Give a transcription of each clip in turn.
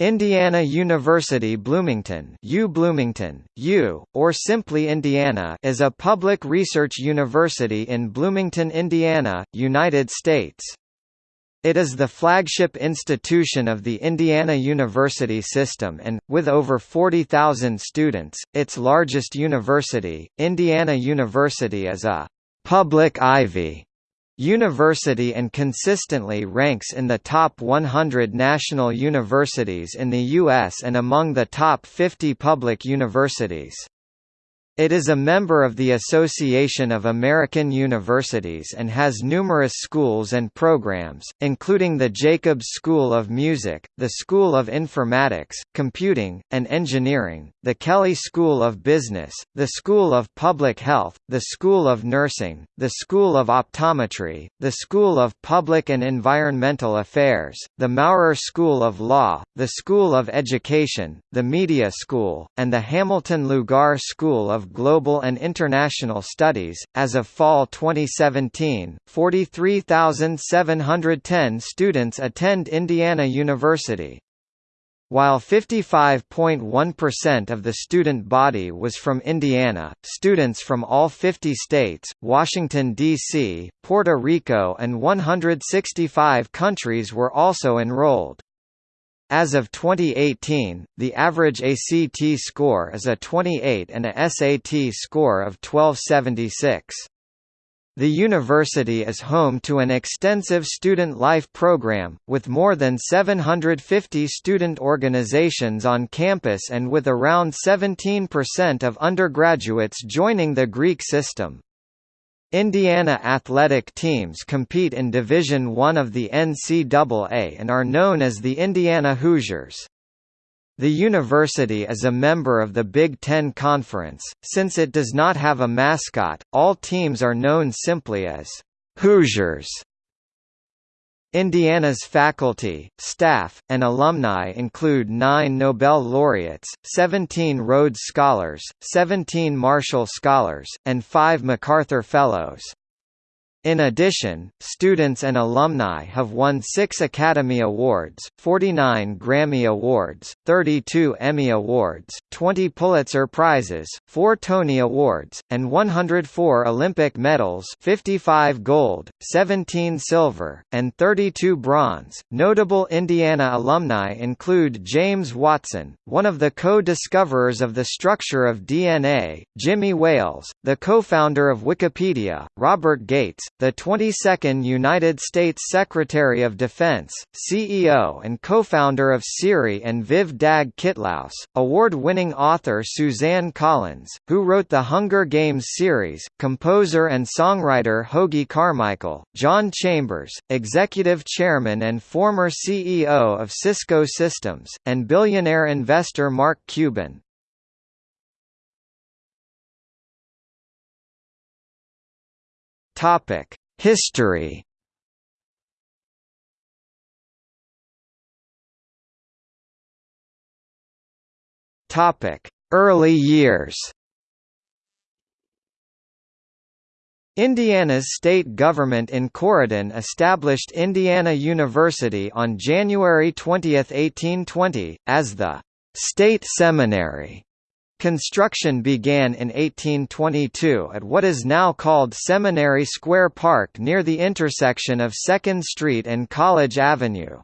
Indiana University Bloomington U Bloomington, U, or simply Indiana is a public research university in Bloomington, Indiana, United States. It is the flagship institution of the Indiana University system and, with over 40,000 students, its largest university. Indiana University is a public Ivy University and consistently ranks in the top 100 national universities in the U.S. and among the top 50 public universities. It is a member of the Association of American Universities and has numerous schools and programs, including the Jacobs School of Music, the School of Informatics, Computing, and Engineering, the Kelley School of Business, the School of Public Health, the School of Nursing, the School of Optometry, the School of Public and Environmental Affairs, the Maurer School of Law, the School of Education, the Media School, and the Hamilton Lugar School of Global and International Studies. As of fall 2017, 43,710 students attend Indiana University. While 55.1% of the student body was from Indiana, students from all 50 states, Washington, D.C., Puerto Rico and 165 countries were also enrolled. As of 2018, the average ACT score is a 28 and a SAT score of 1276. The university is home to an extensive student life program, with more than 750 student organizations on campus and with around 17% of undergraduates joining the Greek system. Indiana athletic teams compete in Division I of the NCAA and are known as the Indiana Hoosiers. The university is a member of the Big Ten Conference. Since it does not have a mascot, all teams are known simply as Hoosiers. Indiana's faculty, staff, and alumni include nine Nobel laureates, 17 Rhodes Scholars, 17 Marshall Scholars, and five MacArthur Fellows. In addition, students and alumni have won six Academy Awards, 49 Grammy Awards, 32 Emmy Awards, 20 Pulitzer Prizes, 4 Tony Awards, and 104 Olympic medals 55 gold, 17 silver, and 32 bronze. Notable Indiana alumni include James Watson, one of the co-discoverers of the structure of DNA, Jimmy Wales, the co-founder of Wikipedia, Robert Gates, the 22nd United States Secretary of Defense, CEO and co-founder of Siri and Viv Dag Kittlaus, award-winning author Suzanne Collins, who wrote the Hunger Games series, composer and songwriter Hoagy Carmichael, John Chambers, executive chairman and former CEO of Cisco Systems, and billionaire investor Mark Cuban. Topic: History. Topic: Early years. Indiana's state government in Corydon established Indiana University on January 20, 1820, as the State Seminary Construction began in 1822 at what is now called Seminary Square Park near the intersection of 2nd Street and College Avenue.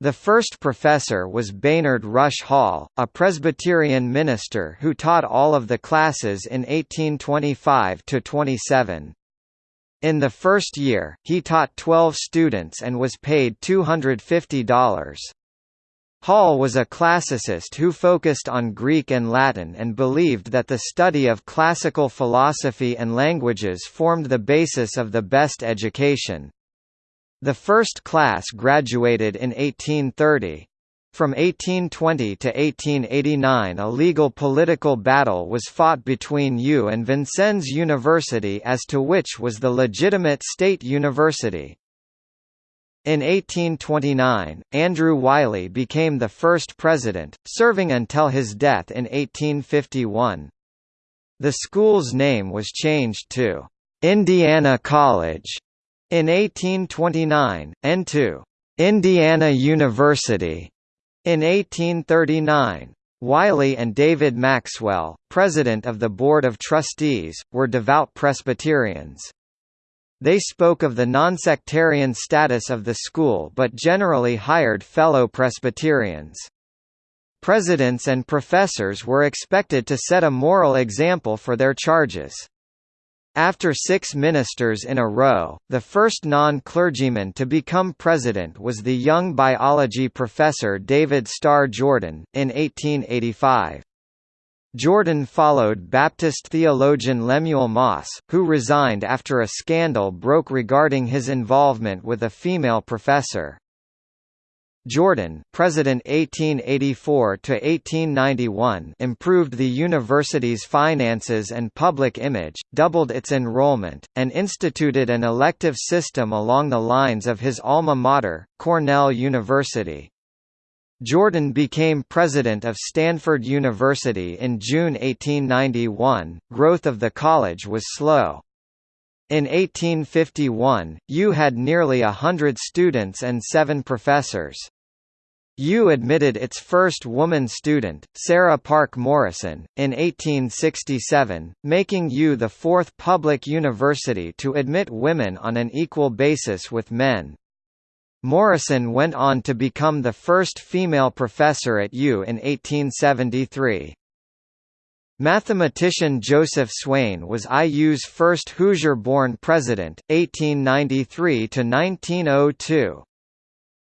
The first professor was Baynard Rush Hall, a Presbyterian minister who taught all of the classes in 1825–27. In the first year, he taught 12 students and was paid $250. Hall was a classicist who focused on Greek and Latin and believed that the study of classical philosophy and languages formed the basis of the best education. The first class graduated in 1830. From 1820 to 1889 a legal political battle was fought between U and Vincennes University as to which was the legitimate state university. In 1829, Andrew Wiley became the first president, serving until his death in 1851. The school's name was changed to Indiana College in 1829, and to Indiana University In 1839, Wiley and David Maxwell, president of the Board of Trustees, were devout Presbyterians. They spoke of the nonsectarian status of the school but generally hired fellow Presbyterians. Presidents and professors were expected to set a moral example for their charges. After six ministers in a row, the first non-clergyman to become president was the young biology professor David Starr Jordan, in 1885. Jordan followed Baptist theologian Lemuel Moss, who resigned after a scandal broke regarding his involvement with a female professor. Jordan President 1884 to 1891 improved the university's finances and public image, doubled its enrollment, and instituted an elective system along the lines of his alma mater, Cornell University. Jordan became president of Stanford University in June 1891. Growth of the college was slow. In 1851, U had nearly a hundred students and seven professors. U admitted its first woman student, Sarah Parke Morrison, in 1867, making U the fourth public university to admit women on an equal basis with men. Morrison went on to become the first female professor at U in 1873. Mathematician Joseph Swain was IU's first Hoosier-born president, 1893 to 1902.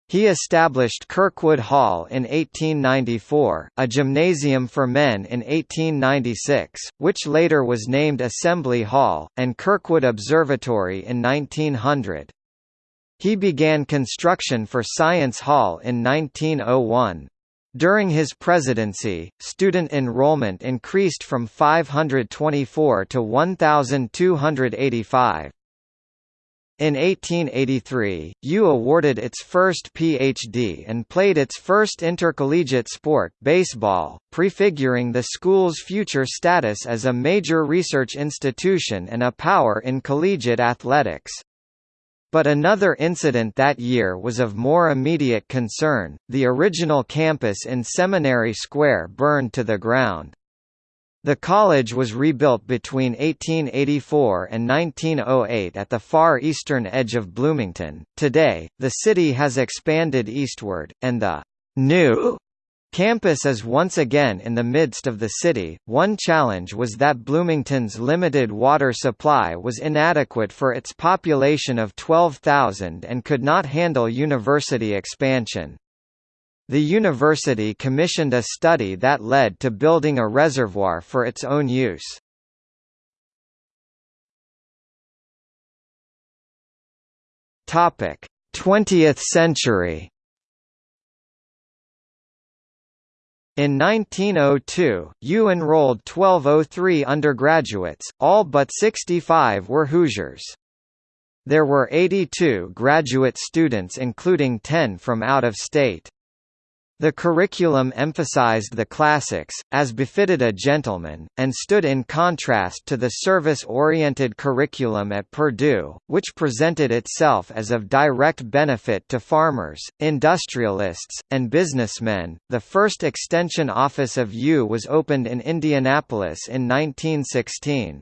He established Kirkwood Hall in 1894, a gymnasium for men in 1896, which later was named Assembly Hall, and Kirkwood Observatory in 1900. He began construction for Science Hall in 1901. During his presidency, student enrollment increased from 524 to 1,285. In 1883, U awarded its first Ph.D. and played its first intercollegiate sport baseball, prefiguring the school's future status as a major research institution and a power in collegiate athletics. But another incident that year was of more immediate concern, the original campus in Seminary Square burned to the ground. The college was rebuilt between 1884 and 1908 at the far eastern edge of Bloomington. Today, the city has expanded eastward, and the new Campus is once again in the midst of the city. One challenge was that Bloomington's limited water supply was inadequate for its population of 12,000 and could not handle university expansion. The university commissioned a study that led to building a reservoir for its own use. Topic: 20th century. In 1902, U enrolled 1203 undergraduates, all but 65 were Hoosiers. There were 82 graduate students including 10 from out of state. The curriculum emphasized the classics, as befitted a gentleman, and stood in contrast to the service-oriented curriculum at Purdue, which presented itself as of direct benefit to farmers, industrialists, and businessmen. The first extension office of U was opened in Indianapolis in 1916.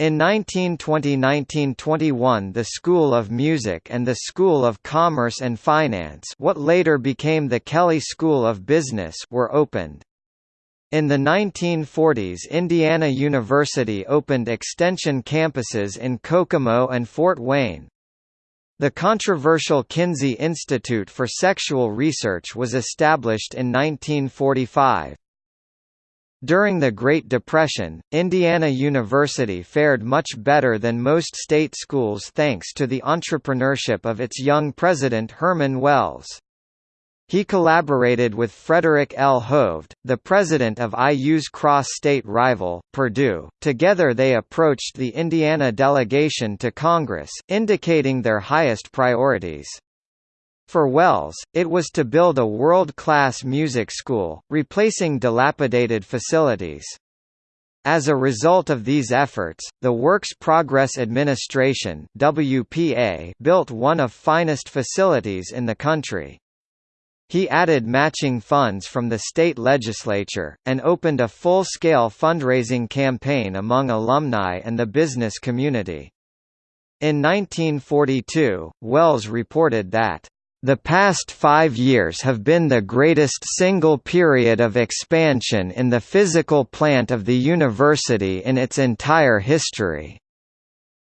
In 1920–1921 the School of Music and the School of Commerce and Finance what later became the Kelley School of Business were opened. In the 1940s Indiana University opened extension campuses in Kokomo and Fort Wayne. The controversial Kinsey Institute for Sexual Research was established in 1945. During the Great Depression, Indiana University fared much better than most state schools thanks to the entrepreneurship of its young president Herman Wells. He collaborated with Frederick L. Hovde, the president of IU's cross-state rival, Purdue. Together they approached the Indiana delegation to Congress, indicating their highest priorities. For Wells, it was to build a world-class music school, replacing dilapidated facilities. As a result of these efforts, the Works Progress Administration WPA built one of finest facilities in the country. He added matching funds from the state legislature, and opened a full-scale fundraising campaign among alumni and the business community. In 1942, Wells reported that, "...the past five years have been the greatest single period of expansion in the physical plant of the university in its entire history."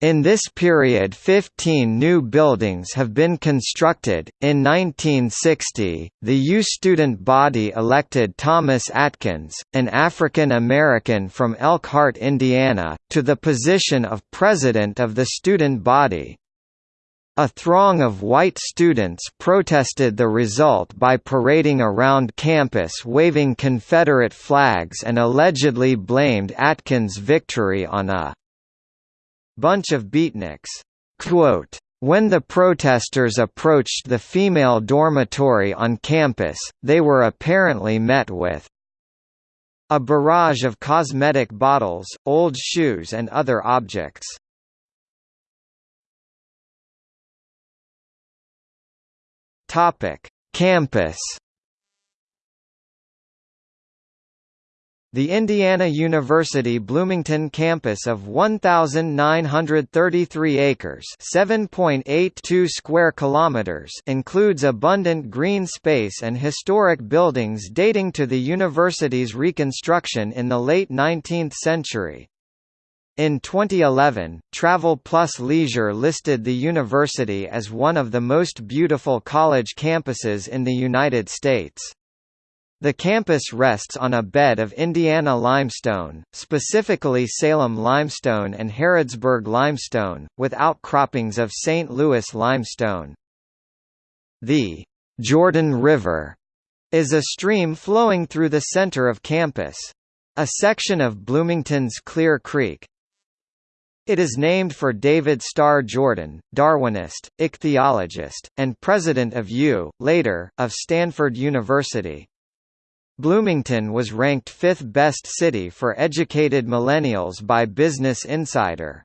In this period 15 new buildings have been constructed. In 1960, the U student body elected Thomas Atkins, an African American from Elkhart, Indiana, to the position of president of the student body. A throng of white students protested the result by parading around campus waving Confederate flags and allegedly blamed Atkins' victory on a bunch of beatniks. Quote, when the protesters approached the female dormitory on campus, they were apparently met with a barrage of cosmetic bottles, old shoes and other objects. Topic: Campus The Indiana University Bloomington campus of 1933 acres, 7.82 square kilometers, includes abundant green space and historic buildings dating to the university's reconstruction in the late 19th century. In 2011, Travel Plus Leisure listed the university as one of the most beautiful college campuses in the United States. The campus rests on a bed of Indiana limestone, specifically Salem limestone and Harrodsburg limestone, with outcroppings of St. Louis limestone. The Jordan River is a stream flowing through the center of campus. A section of Bloomington's Clear Creek, it is named for David Starr Jordan, Darwinist, ichthyologist, and president of U, later, of Stanford University. Bloomington was ranked fifth best city for educated millennials by Business Insider.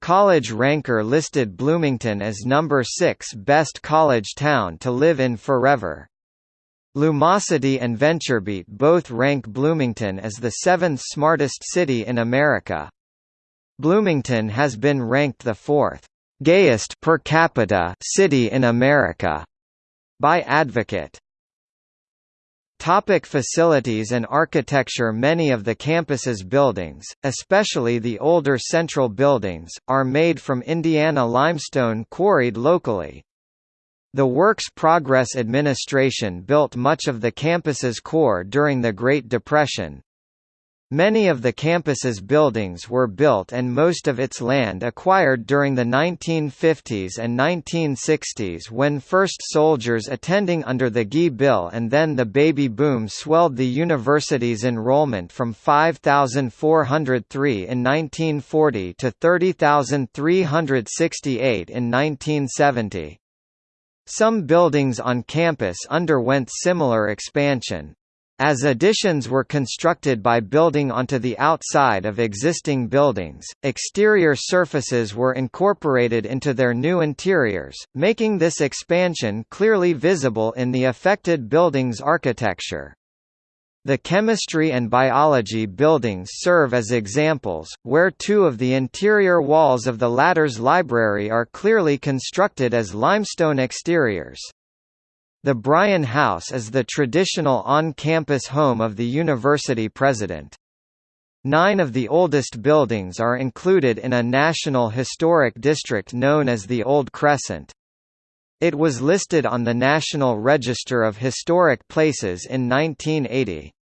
College Ranker listed Bloomington as number 6 best college town to live in forever. Lumosity and VentureBeat both rank Bloomington as the seventh smartest city in America. Bloomington has been ranked the fourth gayest per capita city in America by Advocate. Topic facilities and architecture Many of the campus's buildings, especially the older central buildings, are made from Indiana limestone quarried locally. The Works Progress Administration built much of the campus's core during the Great Depression. Many of the campus's buildings were built and most of its land acquired during the 1950s and 1960s when first soldiers attending under the GI Bill and then the baby boom swelled the university's enrollment from 5,403 in 1940 to 30,368 in 1970. Some buildings on campus underwent similar expansion. As additions were constructed by building onto the outside of existing buildings, exterior surfaces were incorporated into their new interiors, making this expansion clearly visible in the affected building's architecture. The chemistry and biology buildings serve as examples, where two of the interior walls of the latter's library are clearly constructed as limestone exteriors. The Bryan House is the traditional on-campus home of the university president. Nine of the oldest buildings are included in a National Historic District known as the Old Crescent. It was listed on the National Register of Historic Places in 1980.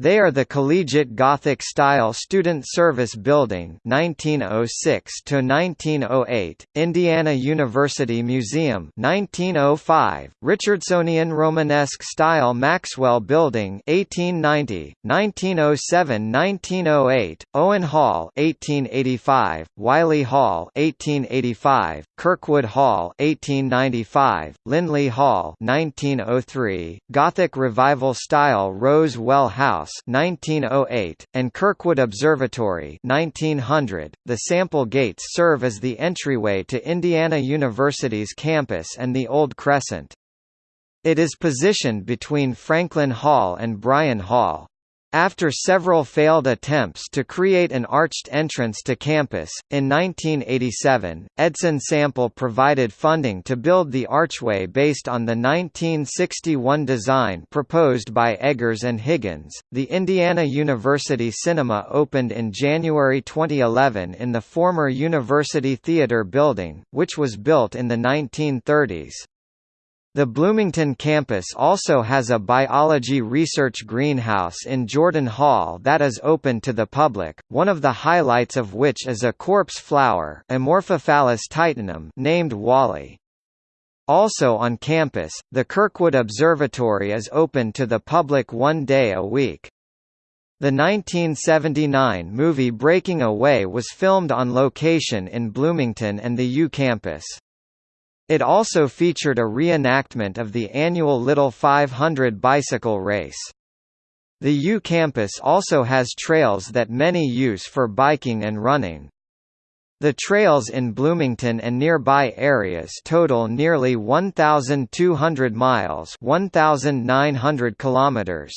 They are the Collegiate Gothic Style Student Service Building 1906 to 1908, Indiana University Museum 1905, Richardsonian Romanesque Style Maxwell Building 1890, 1907-1908, Owen Hall 1885, Wiley Hall 1885, Kirkwood Hall 1895, Lindley Hall 1903, Gothic Revival Style Rose Well House House 1908, and Kirkwood Observatory 1900. .The Sample Gates serve as the entryway to Indiana University's campus and the Old Crescent. It is positioned between Franklin Hall and Bryan Hall. After several failed attempts to create an arched entrance to campus, in 1987, Edson Sample provided funding to build the archway based on the 1961 design proposed by Eggers and Higgins. The Indiana University Cinema opened in January 2011 in the former University Theater building, which was built in the 1930s. The Bloomington campus also has a biology research greenhouse in Jordan Hall that is open to the public, one of the highlights of which is a corpse flower Amorphophallus titanum named Wally. Also on campus, the Kirkwood Observatory is open to the public one day a week. The 1979 movie Breaking Away was filmed on location in Bloomington and the U campus. It also featured a reenactment of the annual Little 500 bicycle race. The U campus also has trails that many use for biking and running. The trails in Bloomington and nearby areas total nearly 1,200 miles 1,900 kilometers.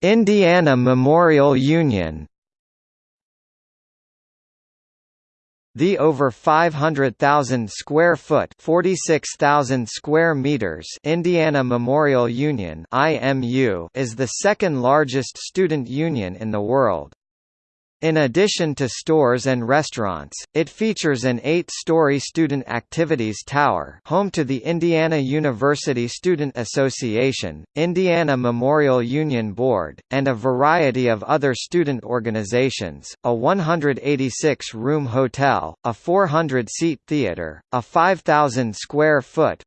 Indiana Memorial Union The over 500,000 square foot (46,000 square meters) Indiana Memorial Union (IMU) is the second largest student union in the world. In addition to stores and restaurants, it features an eight-story student activities tower home to the Indiana University Student Association, Indiana Memorial Union Board, and a variety of other student organizations, a 186-room hotel, a 400-seat theater, a 5,000-square-foot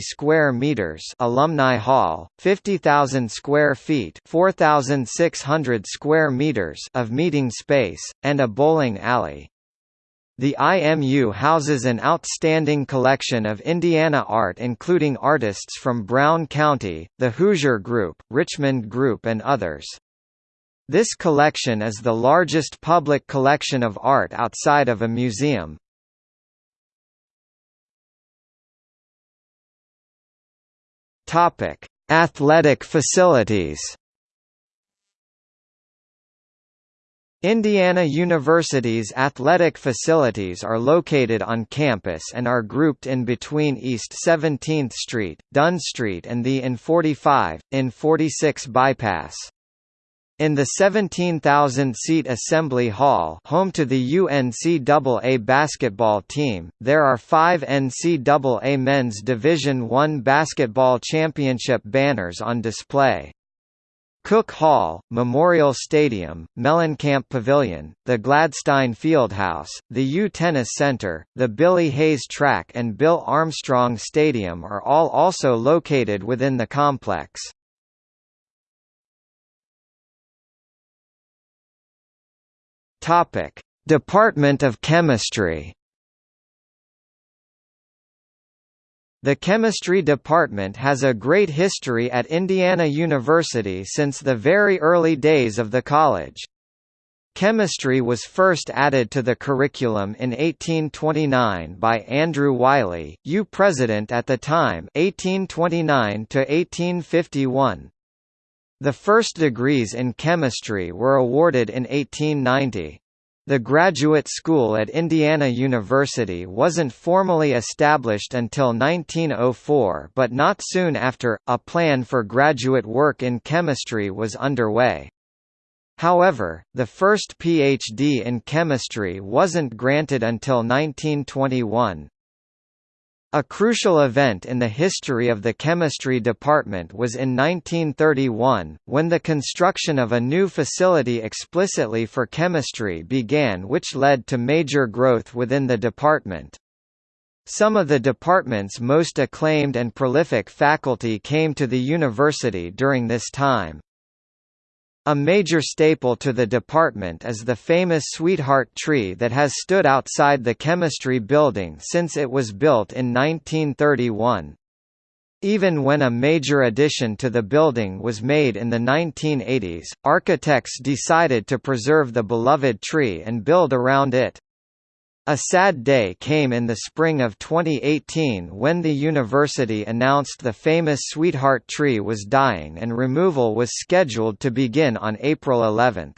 square meters alumni hall, 50,000 square feet 4,600 square meters of meeting space, and a bowling alley. The IMU houses an outstanding collection of Indiana art including artists from Brown County, the Hoosier Group, Richmond Group and others. This collection is the largest public collection of art outside of a museum. Athletic facilities Indiana University's athletic facilities are located on campus and are grouped in between East 17th Street, Dunn Street and the IN-45, IN-46 bypass. In the 17,000-seat Assembly Hall home to the UNCAA basketball team, there are five NCAA Men's Division I basketball championship banners on display. Cook Hall, Memorial Stadium, Mellencamp Pavilion, the Gladstein Fieldhouse, the U Tennis Center, the Billy Hayes Track and Bill Armstrong Stadium are all also located within the complex. Department of Chemistry The chemistry department has a great history at Indiana University since the very early days of the college. Chemistry was first added to the curriculum in 1829 by Andrew Wiley, U president at the time 1829 to 1851. The first degrees in chemistry were awarded in 1890. The graduate school at Indiana University wasn't formally established until 1904 but not soon after, a plan for graduate work in chemistry was underway. However, the first PhD in chemistry wasn't granted until 1921. A crucial event in the history of the chemistry department was in 1931, when the construction of a new facility explicitly for chemistry began which led to major growth within the department. Some of the department's most acclaimed and prolific faculty came to the university during this time. A major staple to the department is the famous Sweetheart tree that has stood outside the chemistry building since it was built in 1931. Even when a major addition to the building was made in the 1980s, architects decided to preserve the beloved tree and build around it. A sad day came in the spring of 2018 when the university announced the famous Sweetheart tree was dying and removal was scheduled to begin on April 11.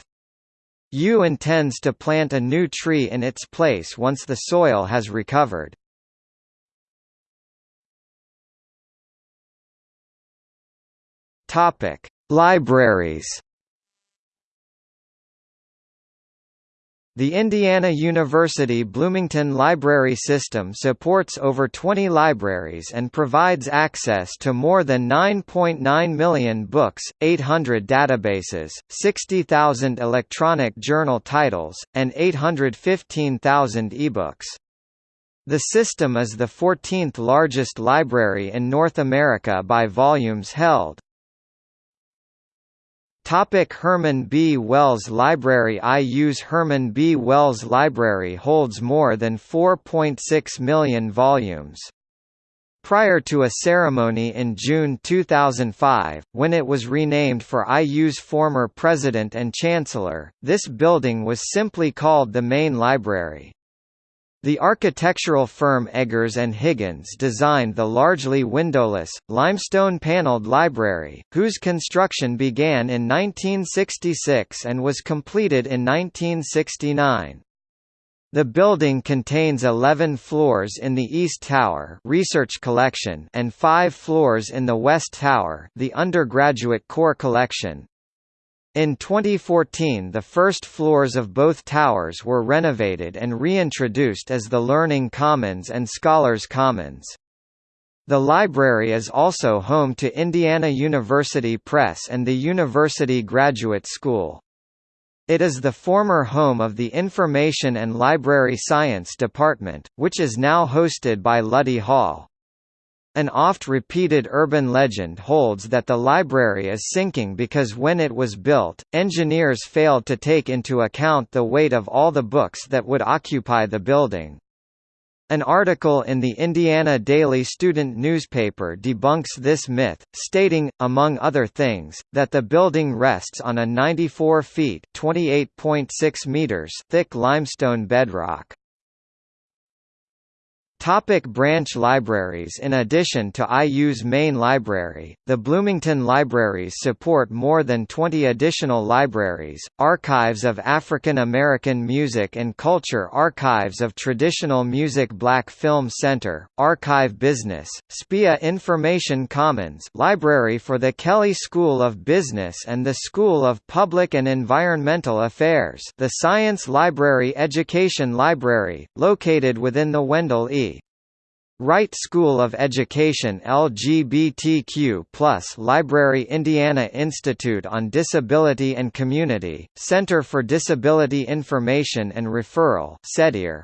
U intends to plant a new tree in its place once the soil has recovered. Libraries The Indiana University Bloomington Library System supports over 20 libraries and provides access to more than 9.9 million books, 800 databases, 60,000 electronic journal titles, and 815,000 ebooks. The system is the 14th largest library in North America by volumes held. Topic Herman B. Wells Library IU's Herman B. Wells Library holds more than 4.6 million volumes. Prior to a ceremony in June 2005, when it was renamed for IU's former president and chancellor, this building was simply called the Main Library. The architectural firm Eggers and Higgins designed the largely windowless, limestone-paneled library, whose construction began in 1966 and was completed in 1969. The building contains 11 floors in the East Tower research collection and 5 floors in the West Tower the undergraduate core collection, in 2014 the first floors of both towers were renovated and reintroduced as the Learning Commons and Scholars Commons. The library is also home to Indiana University Press and the University Graduate School. It is the former home of the Information and Library Science Department, which is now hosted by Luddy Hall. An oft-repeated urban legend holds that the library is sinking because when it was built, engineers failed to take into account the weight of all the books that would occupy the building. An article in the Indiana Daily Student newspaper debunks this myth, stating, among other things, that the building rests on a 94 feet meters thick limestone bedrock. Topic branch libraries In addition to IU's main library, the Bloomington Libraries support more than 20 additional libraries, Archives of African American Music and Culture Archives of Traditional Music Black Film Center, Archive Business, SPEA Information Commons Library for the Kelley School of Business and the School of Public and Environmental Affairs the Science Library Education Library, located within the Wendell E. Wright School of Education LGBTQ Library Indiana Institute on Disability and Community, Center for Disability Information and Referral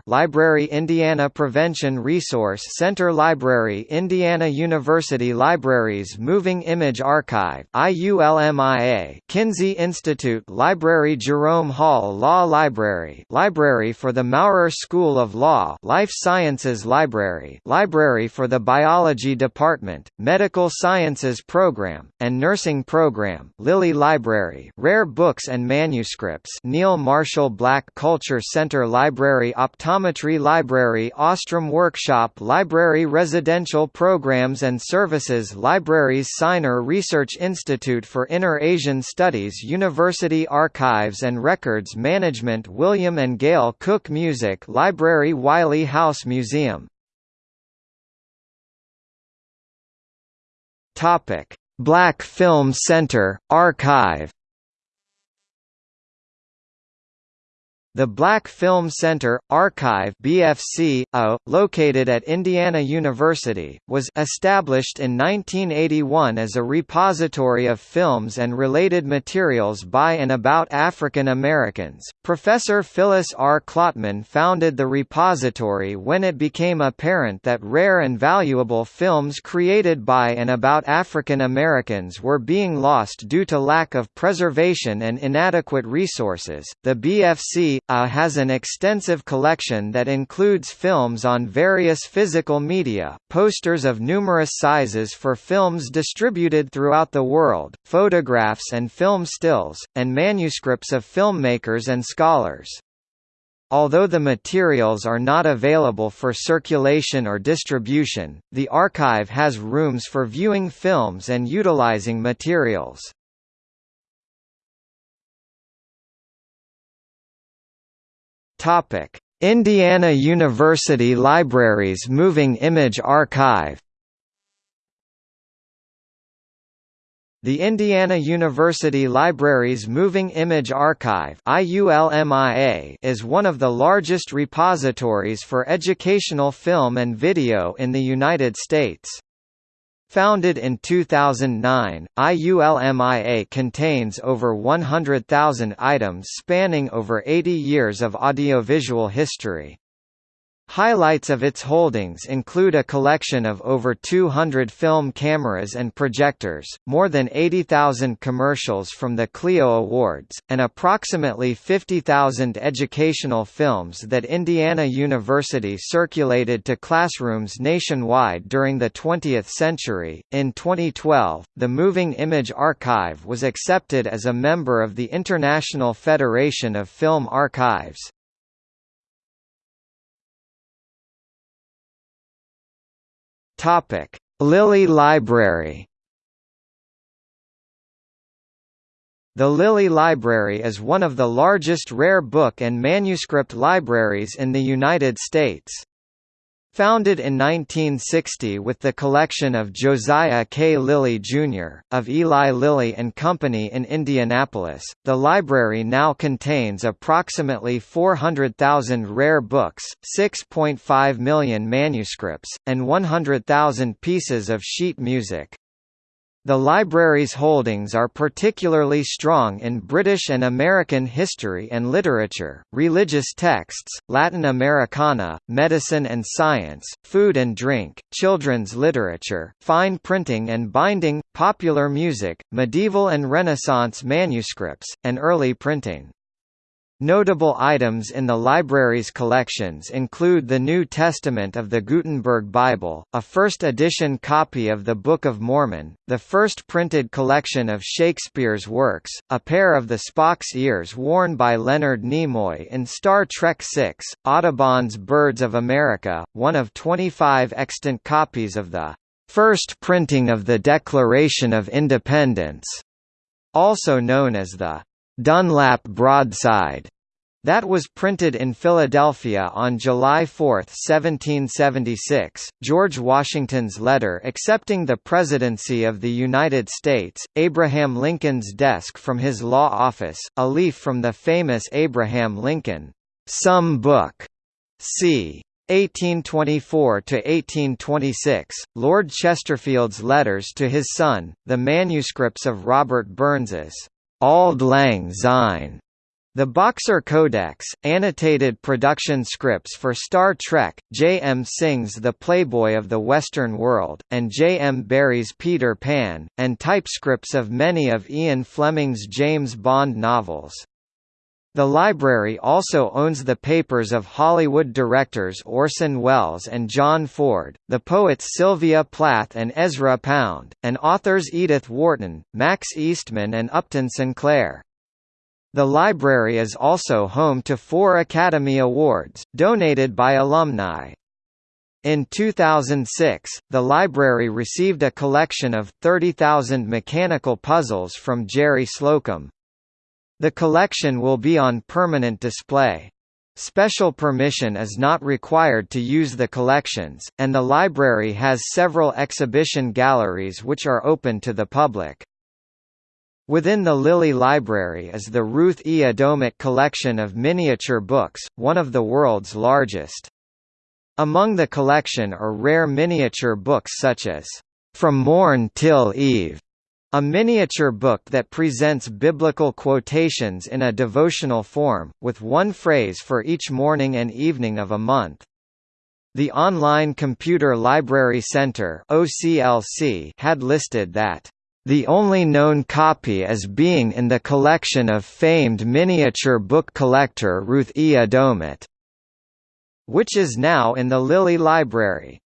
Library Indiana Prevention Resource Center Library Indiana University Libraries Moving Image Archive IULMIA Kinsey Institute Library Jerome Hall Law Library Library for the Maurer School of Law Life Sciences Library Library for the Biology Department, Medical Sciences Program, and Nursing Program Lilly Library Rare Books and Manuscripts Neal Marshall Black Culture Center Library Optometry Library Ostrom Workshop Library Residential Programs and Services Libraries Sinor Research Institute for Inner Asian Studies University Archives and Records Management William and Gail Cook Music Library Wiley House Museum Topic: Black Film Center Archive The Black Film Center, Archive BFC, located at Indiana University, was established in 1981 as a repository of films and related materials by and about African Americans. Professor Phyllis R. Klotman founded the repository when it became apparent that rare and valuable films created by and about African Americans were being lost due to lack of preservation and inadequate resources. The BFC a has an extensive collection that includes films on various physical media, posters of numerous sizes for films distributed throughout the world, photographs and film stills, and manuscripts of filmmakers and scholars. Although the materials are not available for circulation or distribution, the archive has rooms for viewing films and utilizing materials. Topic: Indiana University Libraries Moving Image Archive The Indiana University Library's Moving Image Archive is one of the largest repositories for educational film and video in the United States. Founded in 2009, IULMIA contains over 100,000 items spanning over 80 years of audiovisual history. Highlights of its holdings include a collection of over 200 film cameras and projectors, more than 80,000 commercials from the Clio Awards, and approximately 50,000 educational films that Indiana University circulated to classrooms nationwide during the 20th century. In 2012, the Moving Image Archive was accepted as a member of the International Federation of Film Archives. Topic: Lilly Library. The Lilly Library is one of the largest rare book and manuscript libraries in the United States. Founded in 1960 with the collection of Josiah K. Lilly Jr., of Eli Lilly and Company in Indianapolis, the library now contains approximately 400,000 rare books, 6.5 million manuscripts, and 100,000 pieces of sheet music. The library's holdings are particularly strong in British and American history and literature, religious texts, Latin Americana, medicine and science, food and drink, children's literature, fine printing and binding, popular music, medieval and Renaissance manuscripts, and early printing. Notable items in the library's collections include the New Testament of the Gutenberg Bible, a first-edition copy of the Book of Mormon, the first printed collection of Shakespeare's works, a pair of the Spock's ears worn by Leonard Nimoy in Star Trek VI, Audubon's Birds of America, one of 25 extant copies of the first printing of the Declaration of Independence, also known as the Dunlap broadside that was printed in Philadelphia on July 4, 1776. George Washington's letter accepting the presidency of the United States, Abraham Lincoln's desk from his law office, a leaf from the famous Abraham Lincoln Sum Book, c. 1824–1826, Lord Chesterfield's letters to his son, the manuscripts of Robert Burns's Auld Lang Syne. The Boxer Codex, annotated production scripts for Star Trek, J. M. Synge's The Playboy of the Western World, and J. M. Barrie's Peter Pan, and typescripts of many of Ian Fleming's James Bond novels. The library also owns the papers of Hollywood directors Orson Welles and John Ford, the poets Sylvia Plath and Ezra Pound, and authors Edith Wharton, Max Eastman and Upton Sinclair. The library is also home to four Academy Awards, donated by alumni. In 2006, the library received a collection of 30,000 mechanical puzzles from Jerry Slocum. The collection will be on permanent display. Special permission is not required to use the collections, and the library has several exhibition galleries which are open to the public. Within the Lilly Library is the Ruth E. Adomeit collection of miniature books, one of the world's largest. Among the collection are rare miniature books such as, From Morn Till Eve, a miniature book that presents biblical quotations in a devotional form, with one phrase for each morning and evening of a month. The Online Computer Library Center had listed that the only known copy as being in the collection of famed miniature book collector Ruth E. Adomeit, which is now in the Lilly Library.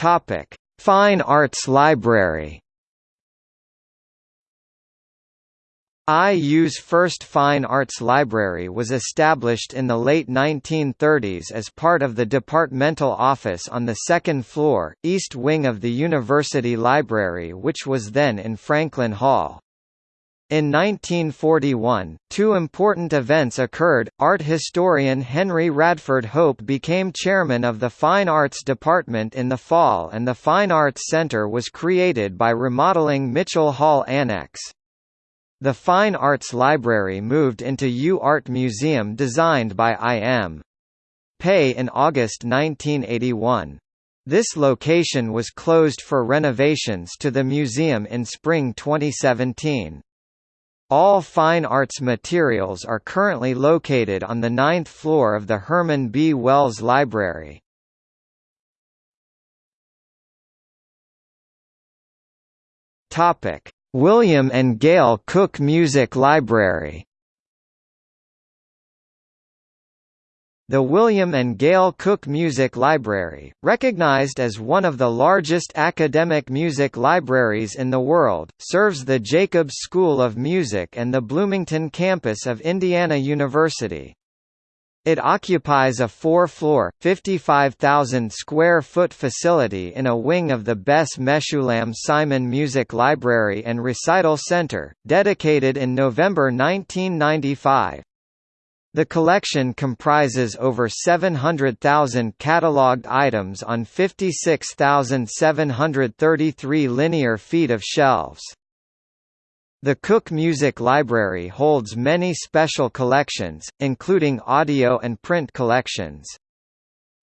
Topic: Fine Arts Library. IU's first fine arts library was established in the late 1930s as part of the departmental office on the second floor, east wing of the University Library which was then in Franklin Hall. In 1941, two important events occurred. Art historian Henry Radford Hope became chairman of the Fine Arts Department in the fall and the Fine Arts Center was created by remodeling Mitchell Hall Annex. The Fine Arts Library moved into U Art Museum designed by I.M. Pei in August 1981. This location was closed for renovations to the museum in spring 2017. All fine arts materials are currently located on the ninth floor of the Herman B. Wells Library. William and Gail Cook Music Library The William and Gail Cook Music Library, recognized as one of the largest academic music libraries in the world, serves the Jacobs School of Music and the Bloomington campus of Indiana University. It occupies a four-floor, 55,000 square foot facility in a wing of the Bess Meshulam Simon Music Library and Recital Center, dedicated in November 1995. The collection comprises over 700,000 catalogued items on 56,733 linear feet of shelves. The Cook Music Library holds many special collections, including audio and print collections.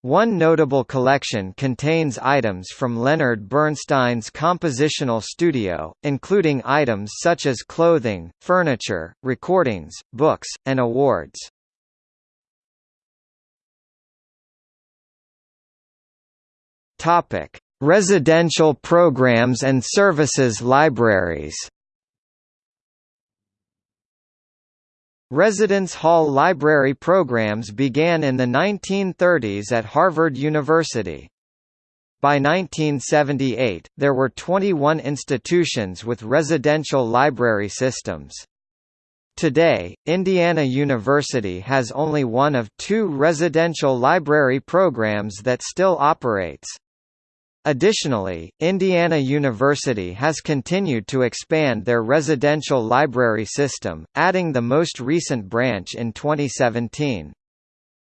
One notable collection contains items from Leonard Bernstein's compositional studio, including items such as clothing, furniture, recordings, books, and awards. Residential programs and services libraries Residence hall library programs began in the 1930s at Harvard University. By 1978, there were 21 institutions with residential library systems. Today, Indiana University has only one of two residential library programs that still operates. Additionally, Indiana University has continued to expand their residential library system, adding the most recent branch in 2017.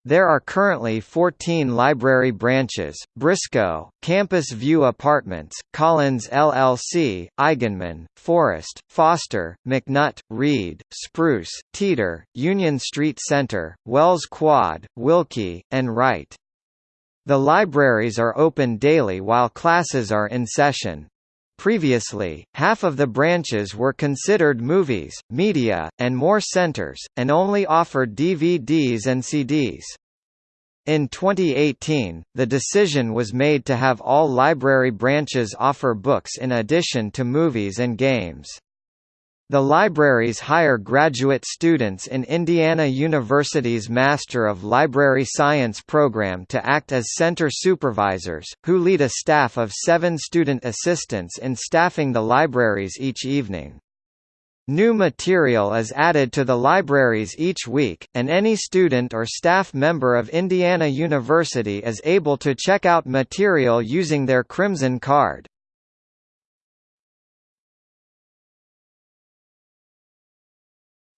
There are currently 14 library branches, Briscoe, Campus View Apartments, Collins LLC, Eigenmann, Forest, Foster, McNutt, Reed, Spruce, Teeter, Union Street Center, Wells Quad, Wilkie, and Wright. The libraries are open daily while classes are in session. Previously, half of the branches were considered movies, media, and more centers, and only offered DVDs and CDs. In 2018, the decision was made to have all library branches offer books in addition to movies and games. The libraries hire graduate students in Indiana University's Master of Library Science program to act as center supervisors, who lead a staff of seven student assistants in staffing the libraries each evening. New material is added to the libraries each week, and any student or staff member of Indiana University is able to check out material using their Crimson Card.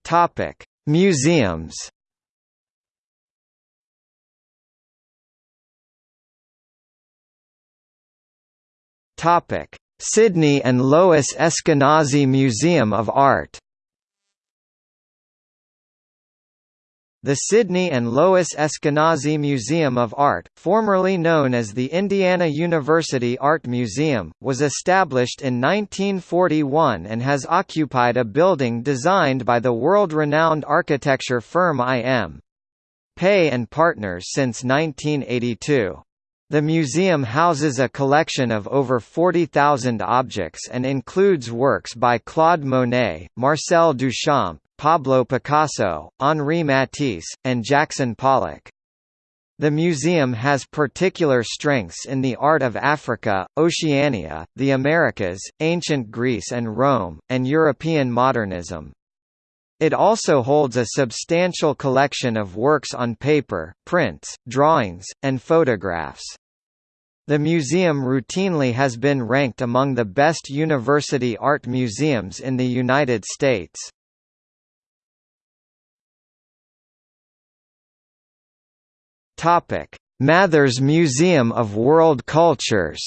Topic: Museums. Topic: Sidney and Lois Eskenazi Museum of Art. The Sidney and Lois Eskenazi Museum of Art, formerly known as the Indiana University Art Museum, was established in 1941 and has occupied a building designed by the world-renowned architecture firm I.M. Pei and Partners since 1982. The museum houses a collection of over 40,000 objects and includes works by Claude Monet, Marcel Duchamp, Pablo Picasso, Henri Matisse, and Jackson Pollock. The museum has particular strengths in the art of Africa, Oceania, the Americas, ancient Greece and Rome, and European modernism. It also holds a substantial collection of works on paper, prints, drawings, and photographs. The museum routinely has been ranked among the best university art museums in the United States. Mathers Museum of World Cultures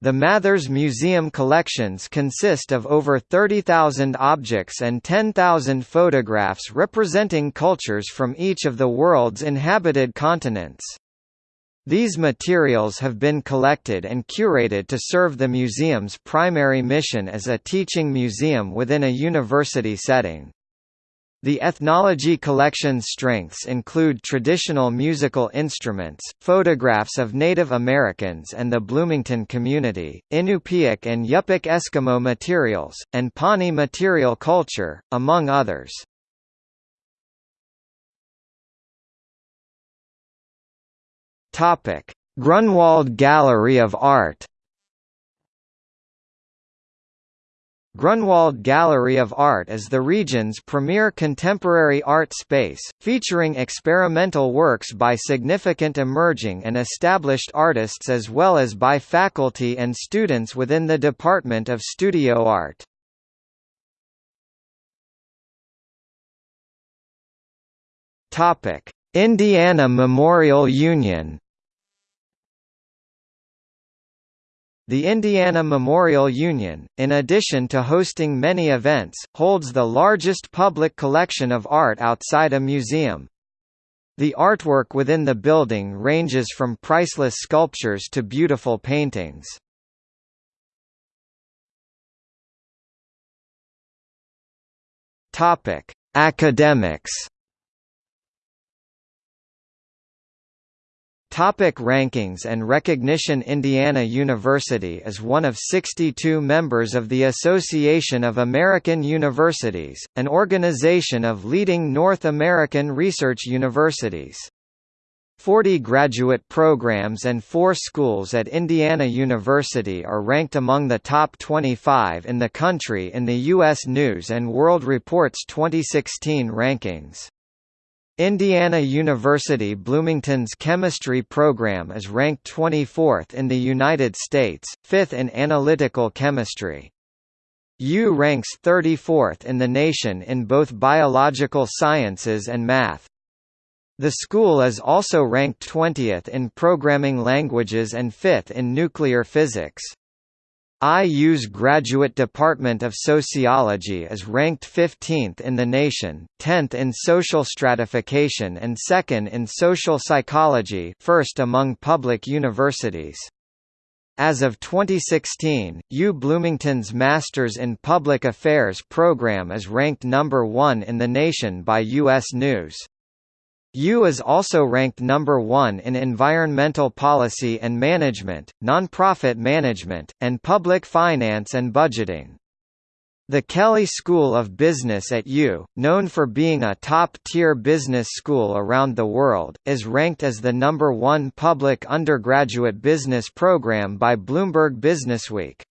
The Mathers Museum collections consist of over 30,000 objects and 10,000 photographs representing cultures from each of the world's inhabited continents. These materials have been collected and curated to serve the museum's primary mission as a teaching museum within a university setting. The ethnology collection's strengths include traditional musical instruments, photographs of Native Americans and the Bloomington community, Inupiaq and Yupik Eskimo materials, and Pawnee material culture, among others. Grunwald Gallery of Art Grunwald Gallery of Art is the region's premier contemporary art space, featuring experimental works by significant emerging and established artists as well as by faculty and students within the Department of Studio Art. Indiana Memorial Union The Indiana Memorial Union, in addition to hosting many events, holds the largest public collection of art outside a museum. The artwork within the building ranges from priceless sculptures to beautiful paintings. Academics Topic rankings and recognition Indiana University is one of 62 members of the Association of American Universities, an organization of leading North American research universities. 40 graduate programs and four schools at Indiana University are ranked among the top 25 in the country in the U.S. News & World Report's 2016 rankings. Indiana University Bloomington's chemistry program is ranked 24th in the United States, 5th in analytical chemistry. U ranks 34th in the nation in both biological sciences and math. The school is also ranked 20th in programming languages and 5th in nuclear physics. IU's Graduate Department of Sociology is ranked 15th in the nation, 10th in social stratification and 2nd in social psychology first among public universities. As of 2016, U Bloomington's Masters in Public Affairs program is ranked number 1 in the nation by U.S. News. U is also ranked number 1 in environmental policy and management, nonprofit management, and public finance and budgeting. The Kelley School of Business at U, known for being a top-tier business school around the world, is ranked as the number one public undergraduate business program by Bloomberg Businessweek.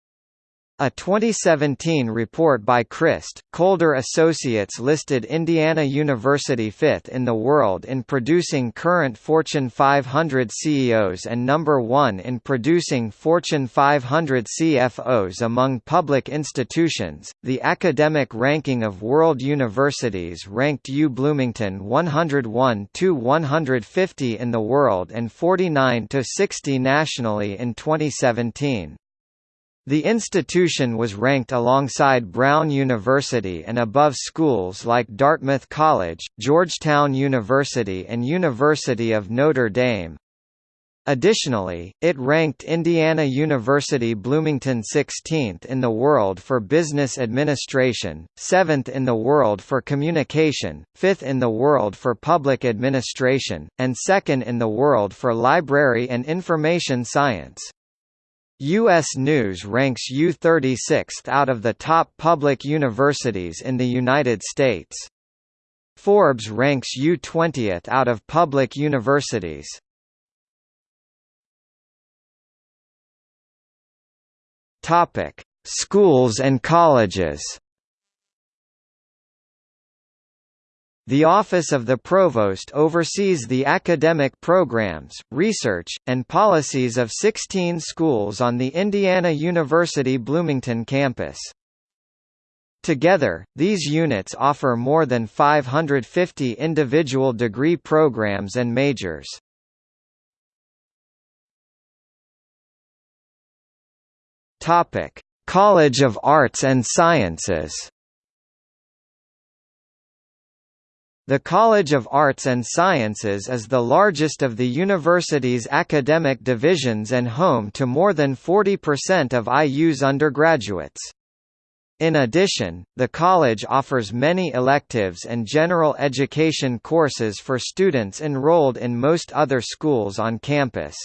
A 2017 report by Crist, Kolder Associates listed Indiana University fifth in the world in producing current Fortune 500 CEOs and number one in producing Fortune 500 CFOs among public institutions. The academic ranking of world universities ranked U Bloomington 101 to 150 in the world and 49 to 60 nationally in 2017. The institution was ranked alongside Brown University and above schools like Dartmouth College, Georgetown University and University of Notre Dame. Additionally, it ranked Indiana University Bloomington 16th in the world for business administration, 7th in the world for communication, 5th in the world for public administration, and 2nd in the world for library and information science. U.S. News ranks U 36th out of the top public universities in the United States. Forbes ranks U 20th out of public universities. Schools and colleges The Office of the Provost oversees the academic programs, research, and policies of 16 schools on the Indiana University Bloomington campus. Together, these units offer more than 550 individual degree programs and majors. College of Arts and Sciences The College of Arts and Sciences is the largest of the university's academic divisions and home to more than 40% of IU's undergraduates. In addition, the college offers many electives and general education courses for students enrolled in most other schools on campus.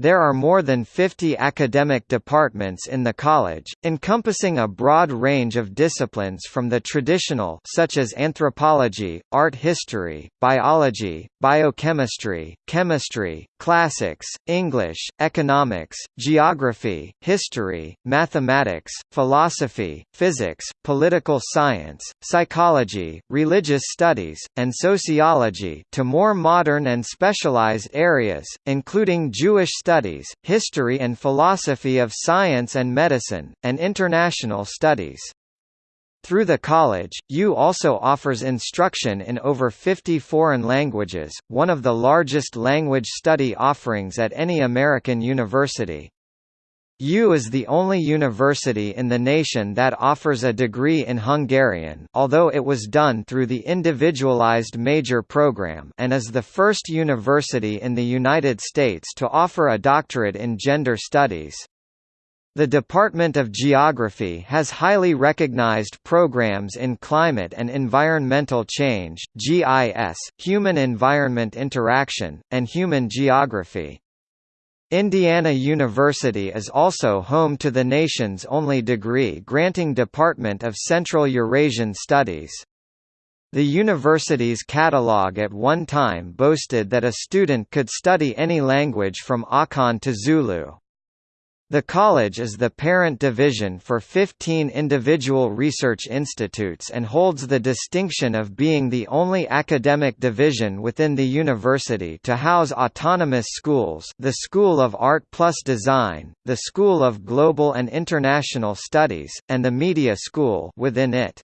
There are more than 50 academic departments in the college, encompassing a broad range of disciplines from the traditional such as anthropology, art history, biology, biochemistry, chemistry, classics, English, economics, geography, history, mathematics, philosophy, physics, political science, psychology, religious studies, and sociology to more modern and specialized areas, including Jewish studies studies, history and philosophy of science and medicine, and international studies. Through the college, U also offers instruction in over 50 foreign languages, one of the largest language study offerings at any American university. U is the only university in the nation that offers a degree in Hungarian although it was done through the Individualized Major program and is the first university in the United States to offer a doctorate in gender studies. The Department of Geography has highly recognized programs in climate and environmental change, GIS, human-environment interaction, and human geography. Indiana University is also home to the nation's only degree-granting Department of Central Eurasian Studies. The university's catalog at one time boasted that a student could study any language from Akan to Zulu. The college is the parent division for 15 individual research institutes and holds the distinction of being the only academic division within the university to house autonomous schools the School of Art plus Design, the School of Global and International Studies, and the Media School within it.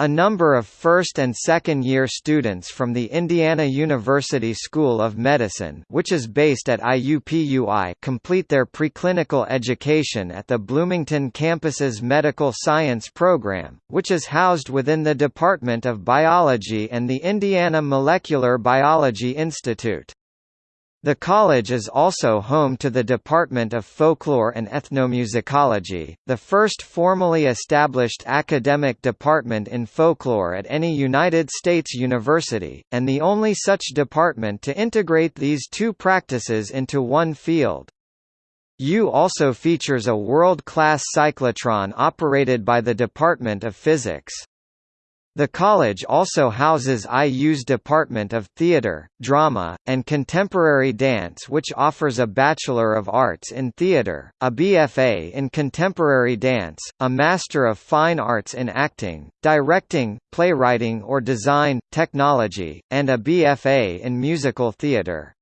A number of first- and second-year students from the Indiana University School of Medicine which is based at IUPUI complete their preclinical education at the Bloomington campus's Medical Science Program, which is housed within the Department of Biology and the Indiana Molecular Biology Institute. The college is also home to the Department of Folklore and Ethnomusicology, the first formally established academic department in folklore at any United States university, and the only such department to integrate these two practices into one field. U also features a world-class cyclotron operated by the Department of Physics. The college also houses IU's Department of Theatre, Drama, and Contemporary Dance which offers a Bachelor of Arts in Theatre, a BFA in Contemporary Dance, a Master of Fine Arts in Acting, Directing, Playwriting or Design, Technology, and a BFA in Musical Theatre.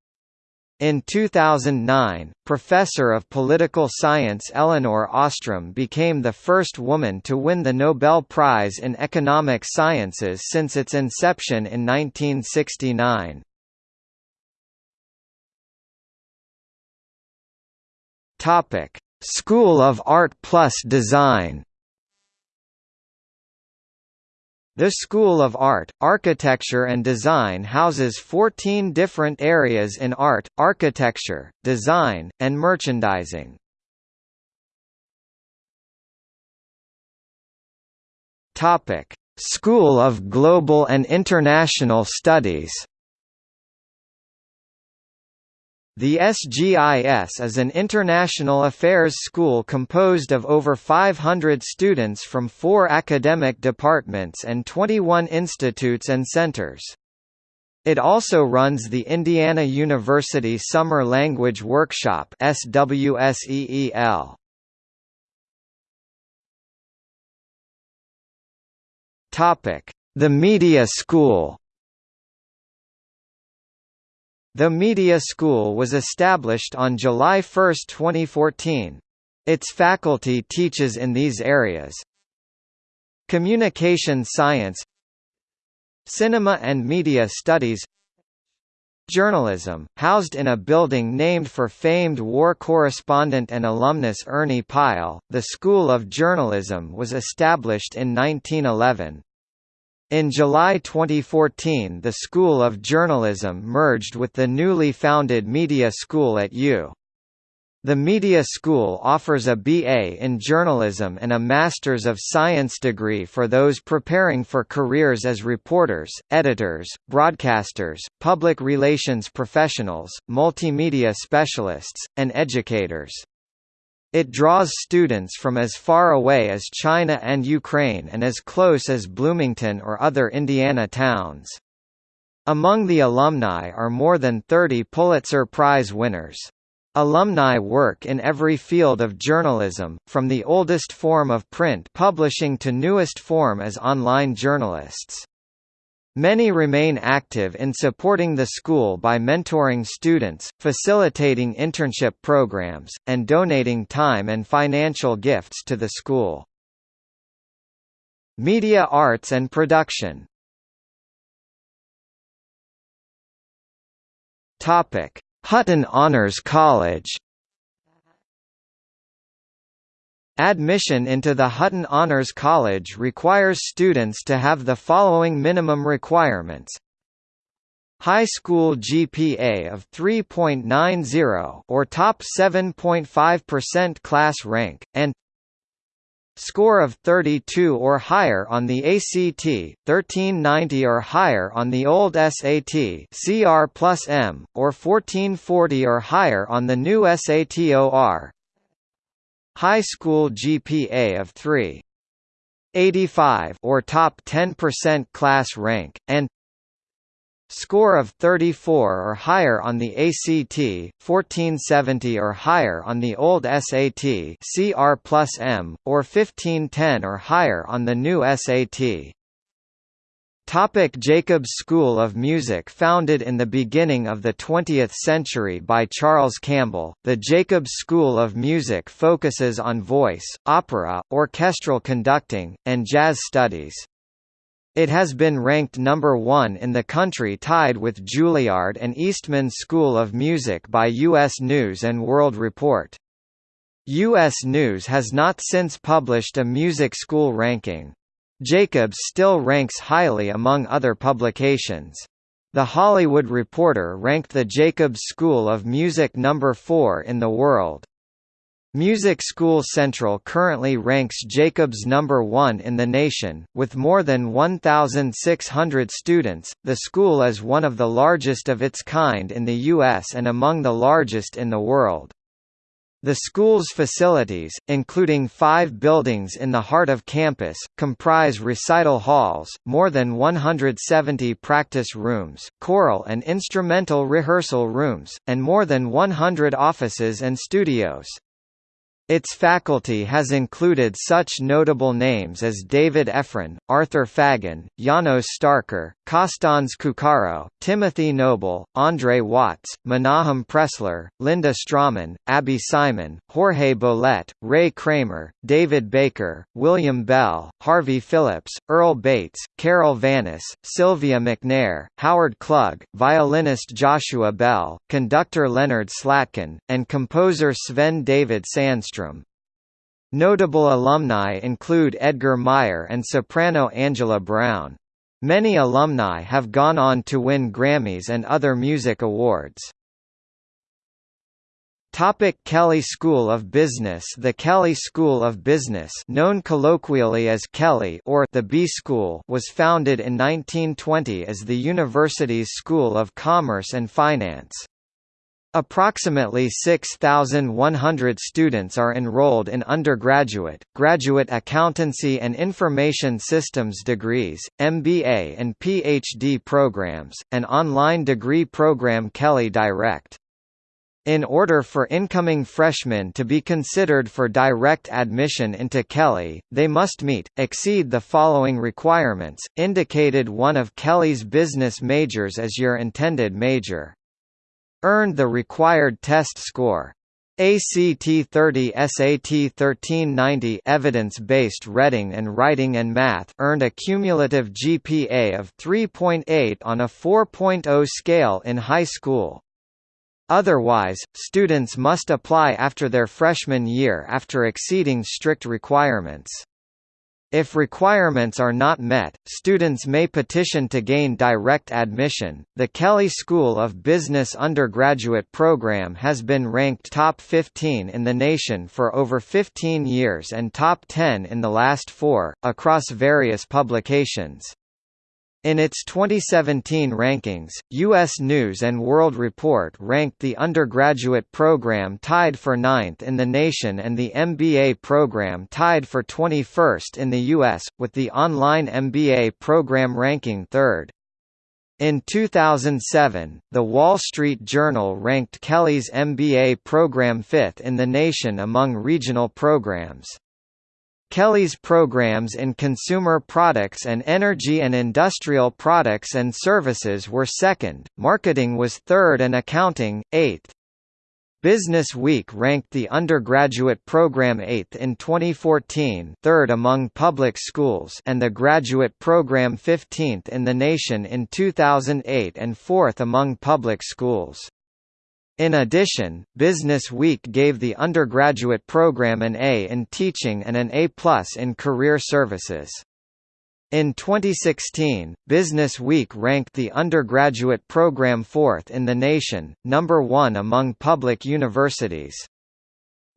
In 2009, professor of political science Elinor Ostrom became the first woman to win the Nobel Prize in Economic Sciences since its inception in 1969. School of Art plus Design The School of Art, Architecture and Design houses 14 different areas in art, architecture, design, and merchandising. School of Global and International Studies The SGIS is an international affairs school composed of over 500 students from four academic departments and 21 institutes and centers. It also runs the Indiana University Summer Language Workshop SWSEEL. The Media School the Media School was established on July 1, 2014. Its faculty teaches in these areas Communication Science Cinema and Media Studies Journalism, housed in a building named for famed war correspondent and alumnus Ernie Pyle, the School of Journalism was established in 1911. In July 2014 the School of Journalism merged with the newly founded Media School at U. The Media School offers a BA in journalism and a Masters of Science degree for those preparing for careers as reporters, editors, broadcasters, public relations professionals, multimedia specialists, and educators. It draws students from as far away as China and Ukraine and as close as Bloomington or other Indiana towns. Among the alumni are more than 30 Pulitzer Prize winners. Alumni work in every field of journalism, from the oldest form of print publishing to newest form as online journalists. Many remain active in supporting the school by mentoring students, facilitating internship programs, and donating time and financial gifts to the school. Media arts and production. Hutton Honors College Admission into the Hutton Honors College requires students to have the following minimum requirements. High school GPA of 3.90 or top 7.5% class rank, and Score of 32 or higher on the ACT, 1390 or higher on the old SAT CR plus M, or 1440 or higher on the new SAT-OR. High school GPA of 3.85 or top 10% class rank, and Score of 34 or higher on the ACT, 1470 or higher on the old SAT CR plus M, or 1510 or higher on the new SAT. Topic Jacobs School of Music Founded in the beginning of the 20th century by Charles Campbell, the Jacobs School of Music focuses on voice, opera, orchestral conducting, and jazz studies. It has been ranked number one in the country tied with Juilliard and Eastman School of Music by U.S. News & World Report. U.S. News has not since published a music school ranking. Jacobs still ranks highly among other publications. The Hollywood Reporter ranked the Jacobs School of Music number 4 in the world. Music School Central currently ranks Jacobs number 1 in the nation, with more than 1,600 students. The school is one of the largest of its kind in the U.S. and among the largest in the world. The school's facilities, including five buildings in the heart of campus, comprise recital halls, more than 170 practice rooms, choral and instrumental rehearsal rooms, and more than 100 offices and studios. Its faculty has included such notable names as David Effron, Arthur Fagan, Janos Starker, Kostans Koukaro, Timothy Noble, Andre Watts, Menahem Pressler, Linda Strommen, Abbey Simon, Jorge Bolet, Ray Cramer, David Baker, William Bell, Harvey Phillips, Earl Bates, Carol Vaness, Sylvia McNair, Howard Klug, violinist Joshua Bell, conductor Leonard Slatkin, and composer Sven David Sandstrom. Notable alumni include Edgar Meyer and soprano Angela Brown. Many alumni have gone on to win Grammys and other music awards. Topic Kelley School of Business The Kelley School of Business known colloquially as Kelley or the B School was founded in 1920 as the university's School of Commerce and Finance. Approximately 6,100 students are enrolled in undergraduate, graduate accountancy and information systems degrees, MBA and PhD programs, and online degree program Kelley Direct. In order for incoming freshmen to be considered for direct admission into Kelley, they must meet, exceed the following requirements, indicated one of Kelley's business majors as your intended major. Earned the required test score. ACT 30 SAT 1390 evidence-based reading and writing and math earned a cumulative GPA of 3.8 on a 4.0 scale in high school. Otherwise, students must apply after their freshman year after exceeding strict requirements. If requirements are not met, students may petition to gain direct admission. The Kelley School of Business undergraduate program has been ranked top 15 in the nation for over 15 years and top 10 in the last four, across various publications. In its 2017 rankings, U.S. News & World Report ranked the undergraduate program tied for ninth in the nation and the MBA program tied for 21st in the U.S., with the online MBA program ranking third. In 2007, The Wall Street Journal ranked Kelley's MBA program fifth in the nation among regional programs. Kelley's programs in consumer products and energy and industrial products and services were second, marketing was third and accounting, eighth. Business Week ranked the undergraduate program 8th in 2014 third among public schools and the graduate program 15th in the nation in 2008 and 4th among public schools. In addition, Business Week gave the undergraduate program an A in teaching and an A+ in career services. In 2016, Business Week ranked the undergraduate program fourth in the nation, number one among public universities.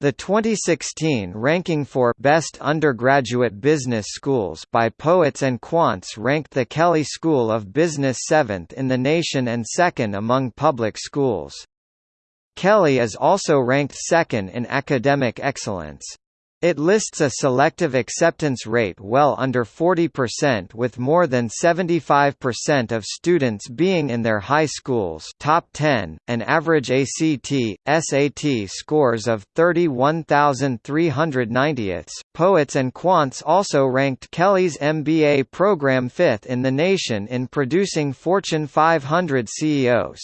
The 2016 ranking for Best Undergraduate Business Schools by Poets and Quants ranked the Kelley School of Business seventh in the nation and second among public schools. Kelley is also ranked second in academic excellence. It lists a selective acceptance rate well under 40% with more than 75% of students being in their high schools top 10, an average ACT, SAT scores of 31,390ths. Poets and Quants also ranked Kelley's MBA program fifth in the nation in producing Fortune 500 CEOs.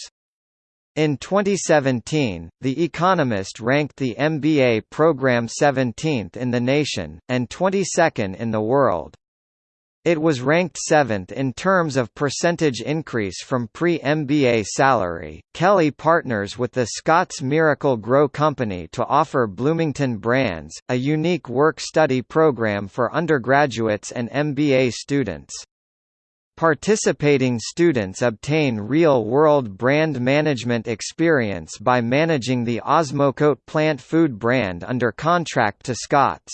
In 2017, The Economist ranked the MBA program 17th in the nation, and 22nd in the world. It was ranked 7th in terms of percentage increase from pre-MBA salary. Kelley partners with the Scotts Miracle-Gro Company to offer Bloomington Brands, a unique work-study program for undergraduates and MBA students. Participating students obtain real-world brand management experience by managing the Osmocote plant food brand under contract to Scotts.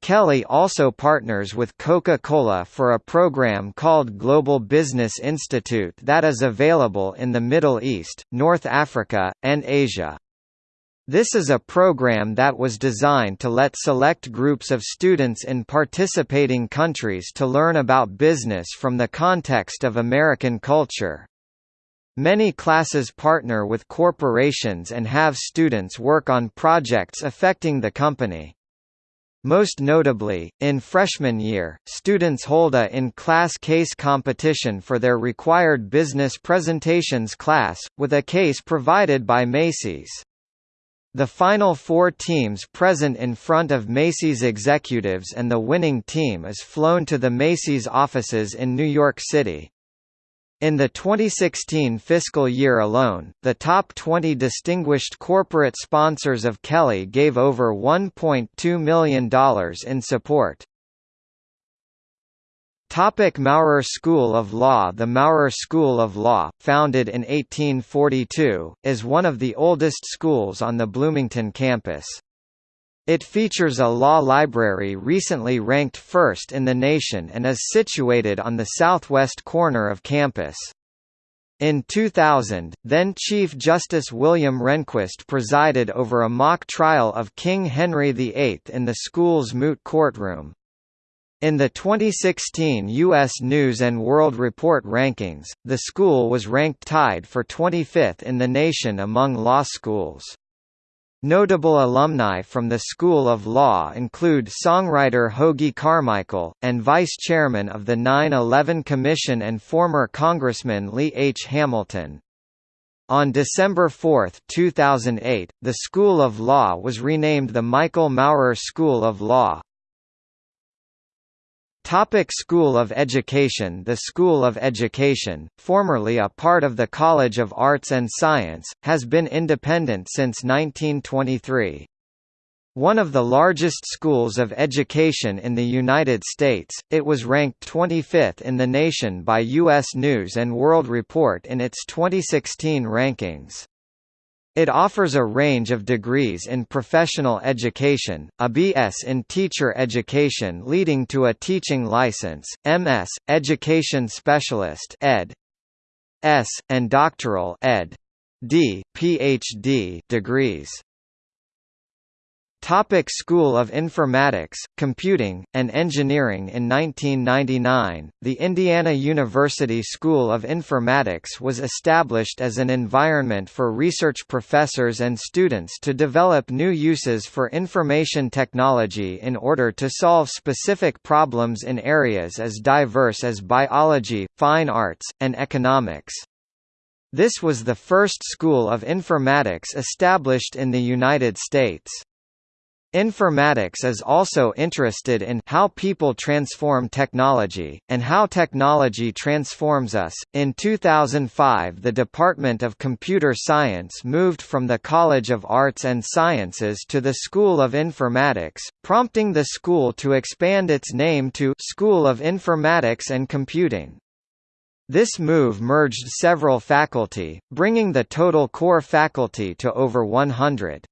Kelley also partners with Coca-Cola for a program called Global Business Institute that is available in the Middle East, North Africa, and Asia. This is a program that was designed to let select groups of students in participating countries to learn about business from the context of American culture. Many classes partner with corporations and have students work on projects affecting the company. Most notably, in freshman year, students hold a in-class case competition for their required business presentations class, with a case provided by Macy's. The final four teams present in front of Macy's executives and the winning team is flown to the Macy's offices in New York City. In the 2016 fiscal year alone, the top 20 distinguished corporate sponsors of Kelley gave over $1.2 million in support. Topic Maurer School of Law The Maurer School of Law, founded in 1842, is one of the oldest schools on the Bloomington campus. It features a law library recently ranked first in the nation and is situated on the southwest corner of campus. In 2000, then Chief Justice William Rehnquist presided over a mock trial of King Henry VIII in the school's moot courtroom. In the 2016 U.S. News & World Report rankings, the school was ranked tied for 25th in the nation among law schools. Notable alumni from the School of Law include songwriter Hoagy Carmichael, and vice chairman of the 9-11 Commission and former Congressman Lee H. Hamilton. On December 4, 2008, the School of Law was renamed the Michael Maurer School of Law. Topic School of Education The School of Education, formerly a part of the College of Arts and Science, has been independent since 1923. One of the largest schools of education in the United States, it was ranked 25th in the nation by U.S. News & World Report in its 2016 rankings. It offers a range of degrees in professional education, a BS in teacher education leading to a teaching license, MS, education specialist ed. S, and doctoral ed. D, PhD degrees. Topic School of Informatics, Computing, and Engineering In 1999, the Indiana University School of Informatics was established as an environment for research professors and students to develop new uses for information technology in order to solve specific problems in areas as diverse as biology, fine arts, and economics. This was the first school of informatics established in the United States. Informatics is also interested in how people transform technology, and how technology transforms us. In 2005, the Department of Computer Science moved from the College of Arts and Sciences to the School of Informatics, prompting the school to expand its name to School of Informatics and Computing. This move merged several faculty, bringing the total core faculty to over 100.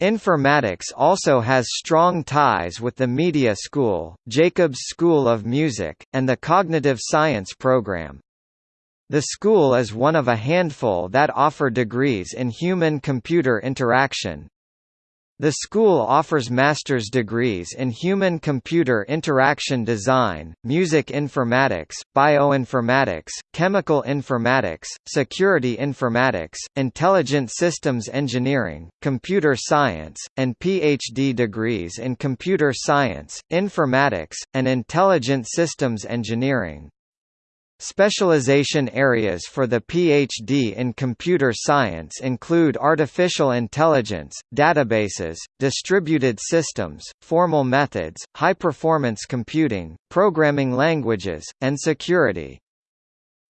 Informatics also has strong ties with the Media School, Jacobs School of Music, and the Cognitive Science program. The school is one of a handful that offer degrees in human-computer interaction, the school offers master's degrees in human-computer interaction design, music informatics, bioinformatics, chemical informatics, security informatics, intelligent systems engineering, computer science, and PhD degrees in computer science, informatics, and intelligent systems engineering. Specialization areas for the PhD in computer science include artificial intelligence, databases, distributed systems, formal methods, high-performance computing, programming languages, and security.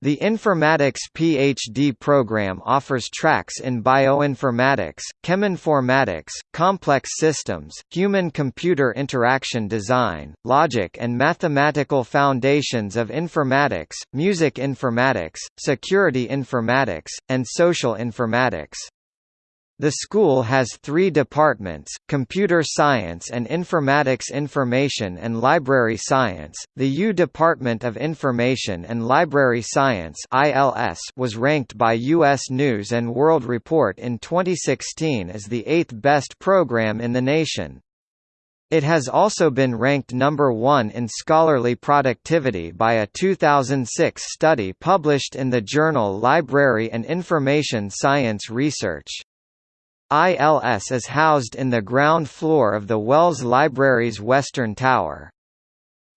The Informatics PhD program offers tracks in bioinformatics, cheminformatics, complex systems, human-computer interaction design, logic and mathematical foundations of informatics, music informatics, security informatics, and social informatics. The school has three departments, Computer Science and Informatics Information and Library Science. The U Department of Information and Library Science was ranked by U.S. News & World Report in 2016 as the eighth best program in the nation. It has also been ranked number one in scholarly productivity by a 2006 study published in the journal Library and Information Science Research. ILS is housed in the ground floor of the Wells Library's Western Tower.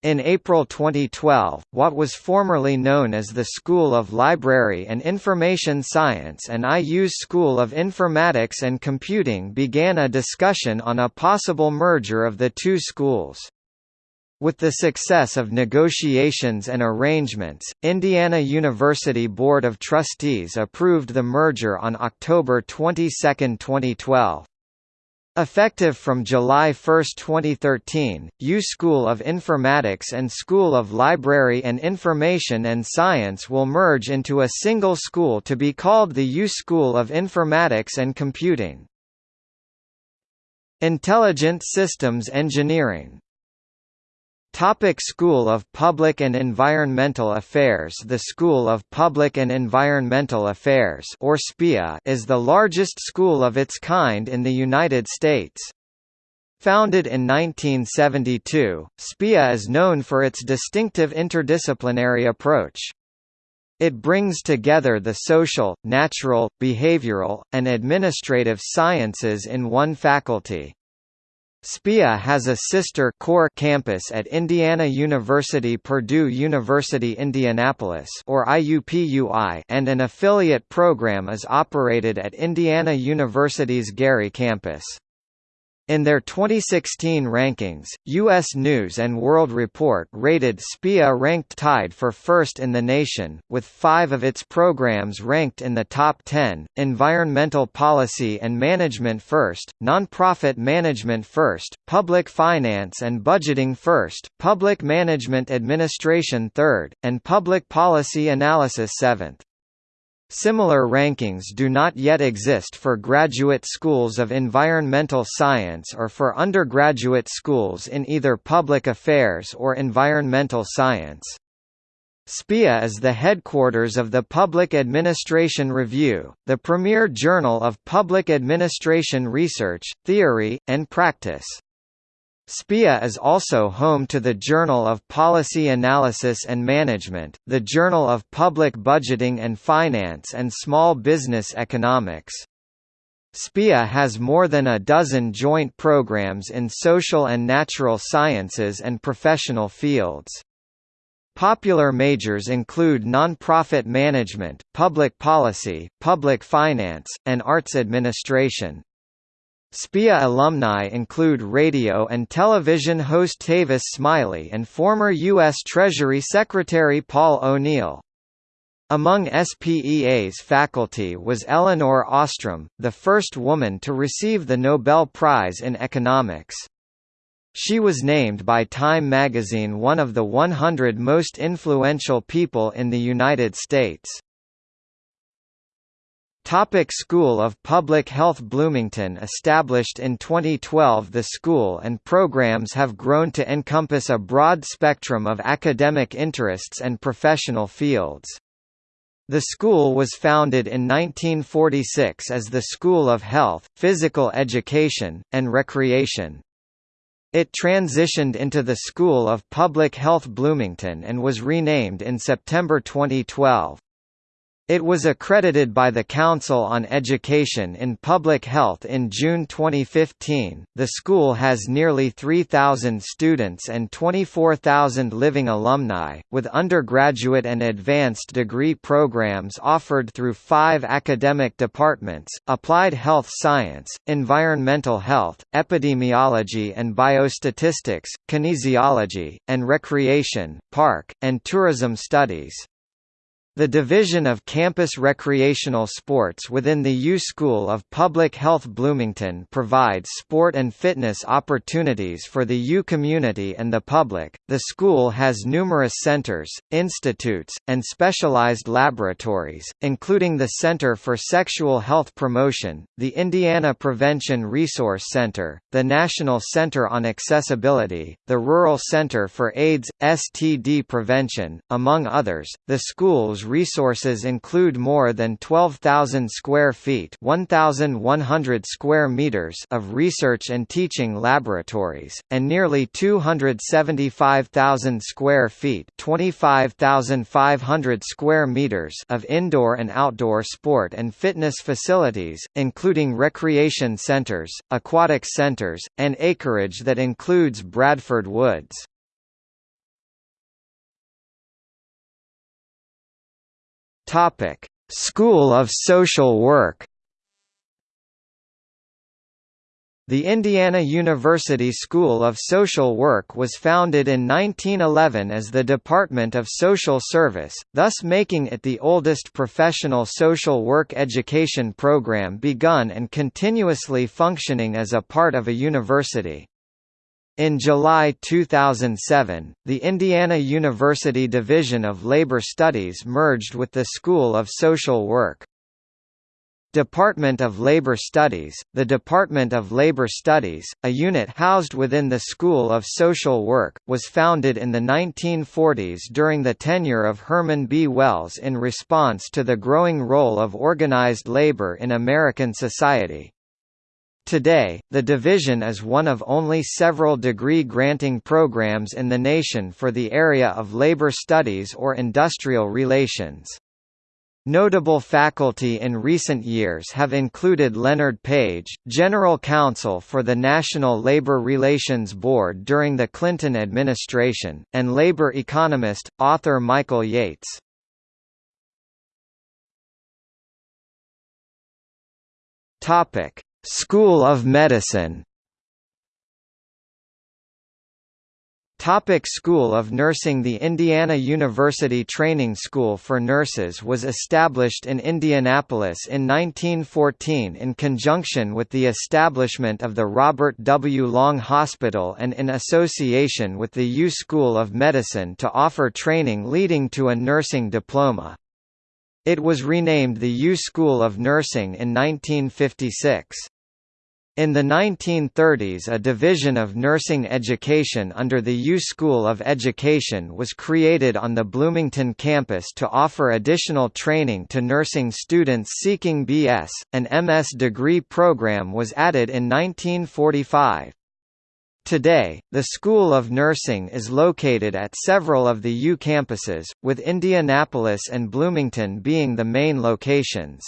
In April 2012, what was formerly known as the School of Library and Information Science and IU's School of Informatics and Computing began a discussion on a possible merger of the two schools. With the success of negotiations and arrangements, Indiana University Board of Trustees approved the merger on October 22, 2012. Effective from July 1, 2013, U School of Informatics and School of Library and Information and Science will merge into a single school to be called the U School of Informatics and Computing. Intelligent Systems Engineering Topic School of Public and Environmental Affairs The School of Public and Environmental Affairs or SPEA is the largest school of its kind in the United States. Founded in 1972, SPEA is known for its distinctive interdisciplinary approach. It brings together the social, natural, behavioral, and administrative sciences in one faculty. SPEA has a sister core campus at Indiana University Purdue University Indianapolis or IUPUI and an affiliate program is operated at Indiana University's Gary campus. In their 2016 rankings, U.S. News & World Report rated SPEA ranked tied for first in the nation, with five of its programs ranked in the top 10, Environmental Policy and Management first, Nonprofit Management first, Public Finance and Budgeting first, Public Management Administration third, and Public Policy Analysis seventh. Similar rankings do not yet exist for graduate schools of environmental science or for undergraduate schools in either public affairs or environmental science. SPEA is the headquarters of the Public Administration Review, the premier journal of public administration research, theory, and practice. SPEA is also home to the Journal of Policy Analysis and Management, the Journal of Public Budgeting and Finance and Small Business Economics. SPEA has more than a dozen joint programs in social and natural sciences and professional fields. Popular majors include nonprofit management, public policy, public finance, and arts administration. SPEA alumni include radio and television host Tavis Smiley and former U.S. Treasury Secretary Paul O'Neill. Among SPEA's faculty was Elinor Ostrom, the first woman to receive the Nobel Prize in Economics. She was named by Time magazine one of the 100 most influential people in the United States. Topic School of Public Health Bloomington Established in 2012 the school and programs have grown to encompass a broad spectrum of academic interests and professional fields. The school was founded in 1946 as the School of Health, Physical Education, and Recreation. It transitioned into the School of Public Health Bloomington and was renamed in September 2012. It was accredited by the Council on Education in Public Health in June 2015. The school has nearly 3,000 students and 24,000 living alumni, with undergraduate and advanced degree programs offered through five academic departments applied health science, environmental health, epidemiology and biostatistics, kinesiology, and recreation, park, and tourism studies. The Division of Campus Recreational Sports within the U School of Public Health Bloomington provides sport and fitness opportunities for the U community and the public. The school has numerous centers, institutes, and specialized laboratories, including the Center for Sexual Health Promotion, the Indiana Prevention Resource Center, the National Center on Accessibility, the Rural Center for AIDS STD Prevention, among others. The school's resources include more than 12,000 square feet 1,100 square meters of research and teaching laboratories, and nearly 275,000 square feet 25,500 square meters of indoor and outdoor sport and fitness facilities, including recreation centers, aquatic centers, and acreage that includes Bradford Woods. Topic: School of Social Work. The Indiana University School of Social Work was founded in 1911 as the Department of Social Service, thus making it the oldest professional social work education program begun and continuously functioning as a part of a university. In July 2007, the Indiana University Division of Labor Studies merged with the School of Social Work. Department of Labor Studies The Department of Labor Studies, a unit housed within the School of Social Work, was founded in the 1940s during the tenure of Herman B. Wells in response to the growing role of organized labor in American society. Today, the division is one of only several degree-granting programs in the nation for the area of labor studies or industrial relations. Notable faculty in recent years have included Leonard Page, General Counsel for the National Labor Relations Board during the Clinton administration, and labor economist, author Michael Yates. School of Medicine Topic School of Nursing The Indiana University Training School for Nurses was established in Indianapolis in 1914 in conjunction with the establishment of the Robert W. Long Hospital and in association with the U School of Medicine to offer training leading to a nursing diploma. It was renamed the U School of Nursing in 1956. In the 1930s a division of nursing education under the U School of Education was created on the Bloomington campus to offer additional training to nursing students seeking BS. An MS degree program was added in 1945. Today, the School of Nursing is located at several of the U campuses, with Indianapolis and Bloomington being the main locations.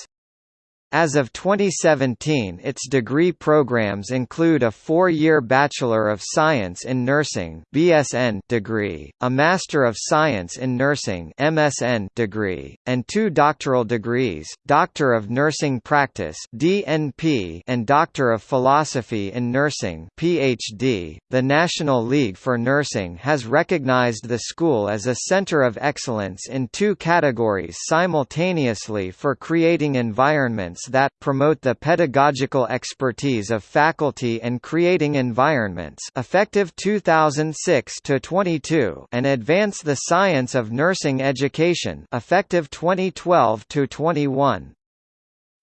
As of 2017 its degree programs include a four-year Bachelor of Science in Nursing BSN degree, a Master of Science in Nursing MSN degree, and two doctoral degrees, Doctor of Nursing Practice DNP and Doctor of Philosophy in Nursing PhD. The National League for Nursing has recognized the school as a center of excellence in two categories simultaneously for creating environments that promote the pedagogical expertise of faculty and creating environments effective 2006 to 22 and advance the science of nursing education effective 2012 to 21.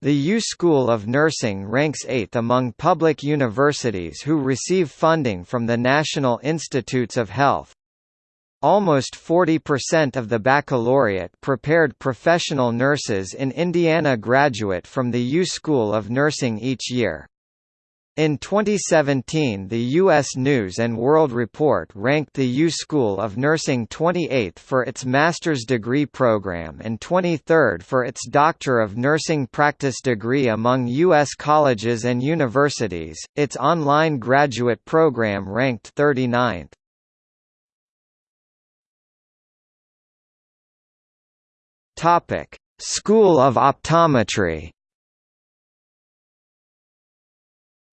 The U School of Nursing ranks 8th among public universities who receive funding from the National Institutes of Health. Almost 40% of the baccalaureate prepared professional nurses in Indiana graduate from the U School of Nursing each year. In 2017 the U.S. News & World Report ranked the U School of Nursing 28th for its master's degree program and 23rd for its Doctor of Nursing practice degree among U.S. colleges and universities, its online graduate program ranked 39th. Topic: School of Optometry.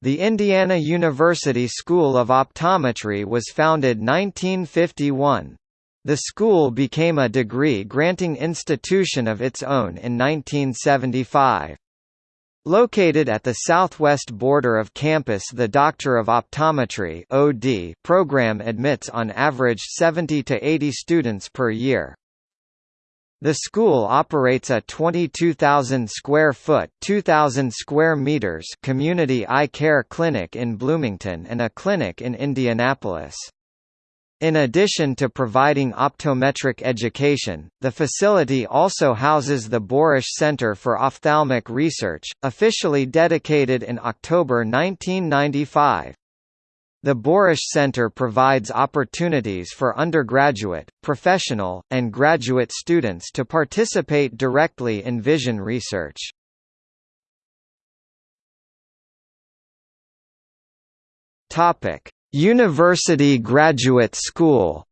The Indiana University School of Optometry was founded 1951. The school became a degree-granting institution of its own in 1975. Located at the southwest border of campus the Doctor of Optometry program admits on average 70 to 80 students per year. The school operates a 22,000 square foot (2,000 square meters) community eye care clinic in Bloomington and a clinic in Indianapolis. In addition to providing optometric education, the facility also houses the Borish Center for Ophthalmic Research, officially dedicated in October 1995. The Borish Center provides opportunities for undergraduate, professional, and graduate students to participate directly in vision research. Topic: University Graduate School.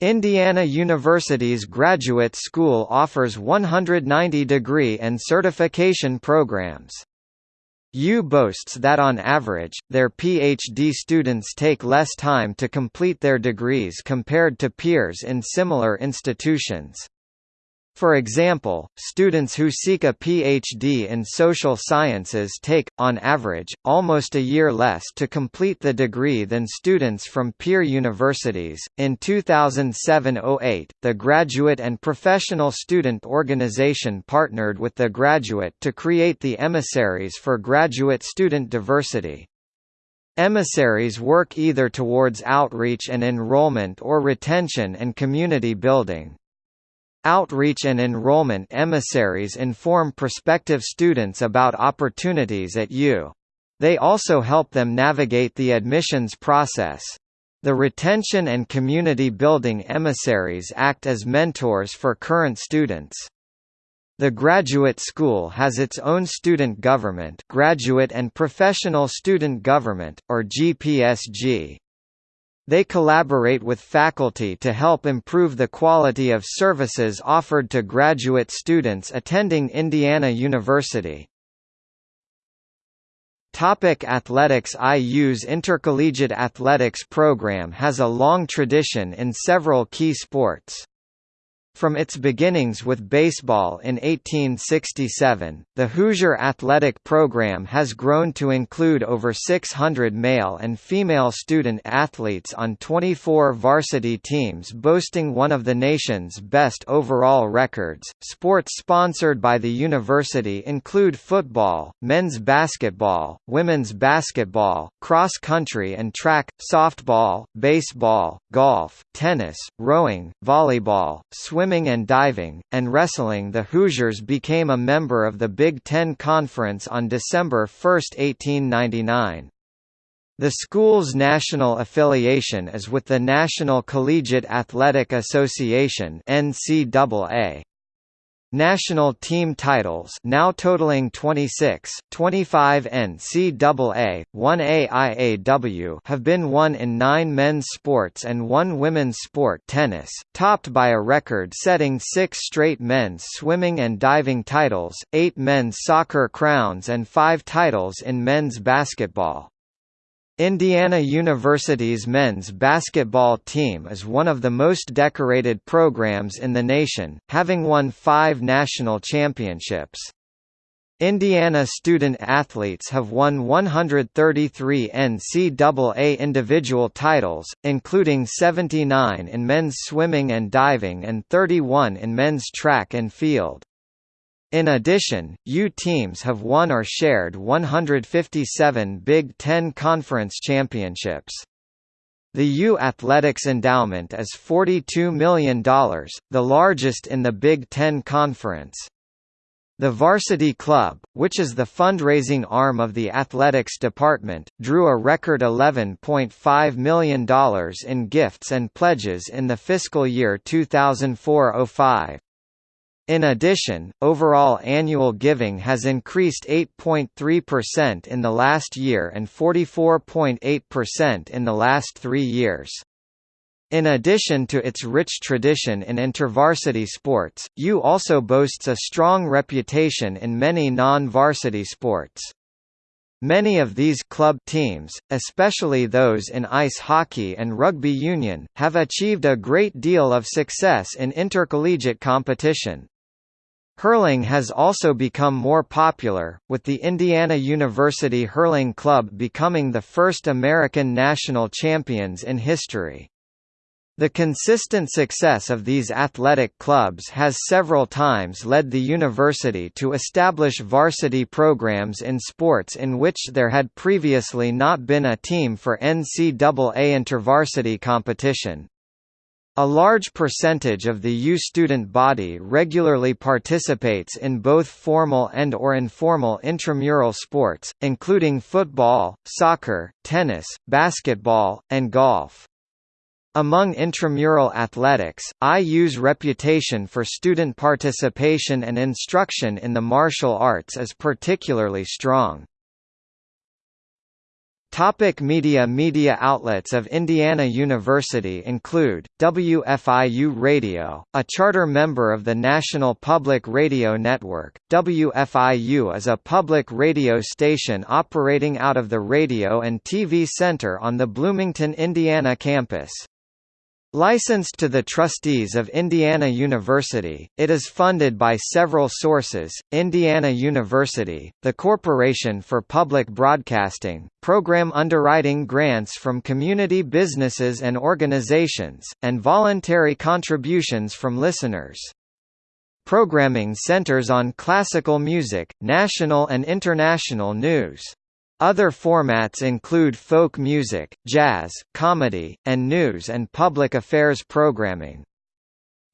Indiana University's Graduate School offers 190 degree and certification programs. U boasts that on average, their PhD students take less time to complete their degrees compared to peers in similar institutions. For example, students who seek a PhD in social sciences take, on average, almost a year less to complete the degree than students from peer universities. In 2007 08, the Graduate and Professional Student Organization partnered with the Graduate to create the Emissaries for Graduate Student Diversity. Emissaries work either towards outreach and enrollment or retention and community building. Outreach and enrollment emissaries inform prospective students about opportunities at U. They also help them navigate the admissions process. The retention and community building emissaries act as mentors for current students. The graduate school has its own student government Graduate and Professional Student Government, or GPSG. They collaborate with faculty to help improve the quality of services offered to graduate students attending Indiana University. Topic athletics IU's intercollegiate athletics program has a long tradition in several key sports. From its beginnings with baseball in 1867, the Hoosier athletic program has grown to include over 600 male and female student athletes on 24 varsity teams boasting one of the nation's best overall records. Sports sponsored by the university include football, men's basketball, women's basketball, cross country and track, softball, baseball, golf, tennis, rowing, volleyball, swimming swimming and diving, and wrestling the Hoosiers became a member of the Big Ten Conference on December 1, 1899. The school's national affiliation is with the National Collegiate Athletic Association NCAA. National team titles now totaling 26, 25 NCAA, 1 AIAW have been won in nine men's sports and one women's sport tennis, topped by a record-setting six straight men's swimming and diving titles, eight men's soccer crowns and five titles in men's basketball. Indiana University's men's basketball team is one of the most decorated programs in the nation, having won five national championships. Indiana student athletes have won 133 NCAA individual titles, including 79 in men's swimming and diving and 31 in men's track and field. In addition, U teams have won or shared 157 Big Ten Conference championships. The U Athletics endowment is $42 million, the largest in the Big Ten Conference. The Varsity Club, which is the fundraising arm of the athletics department, drew a record $11.5 million in gifts and pledges in the fiscal year 2004–05. In addition, overall annual giving has increased 8.3% in the last year and 44.8% in the last three years. In addition to its rich tradition in intervarsity sports, U also boasts a strong reputation in many non-varsity sports. Many of these club teams, especially those in ice hockey and rugby union, have achieved a great deal of success in intercollegiate competition. Hurling has also become more popular, with the Indiana University Hurling Club becoming the first American national champions in history. The consistent success of these athletic clubs has several times led the university to establish varsity programs in sports in which there had previously not been a team for NCAA intervarsity competition. A large percentage of the U student body regularly participates in both formal and or informal intramural sports, including football, soccer, tennis, basketball, and golf. Among intramural athletics, IU's reputation for student participation and instruction in the martial arts is particularly strong. Topic media Media outlets of Indiana University include, WFIU Radio, a charter member of the National Public Radio Network. WFIU is a public radio station operating out of the Radio and TV Center on the Bloomington, Indiana campus. Licensed to the trustees of Indiana University, it is funded by several sources, Indiana University, the Corporation for Public Broadcasting, program underwriting grants from community businesses and organizations, and voluntary contributions from listeners. Programming centers on classical music, national and international news. Other formats include folk music, jazz, comedy, and news and public affairs programming.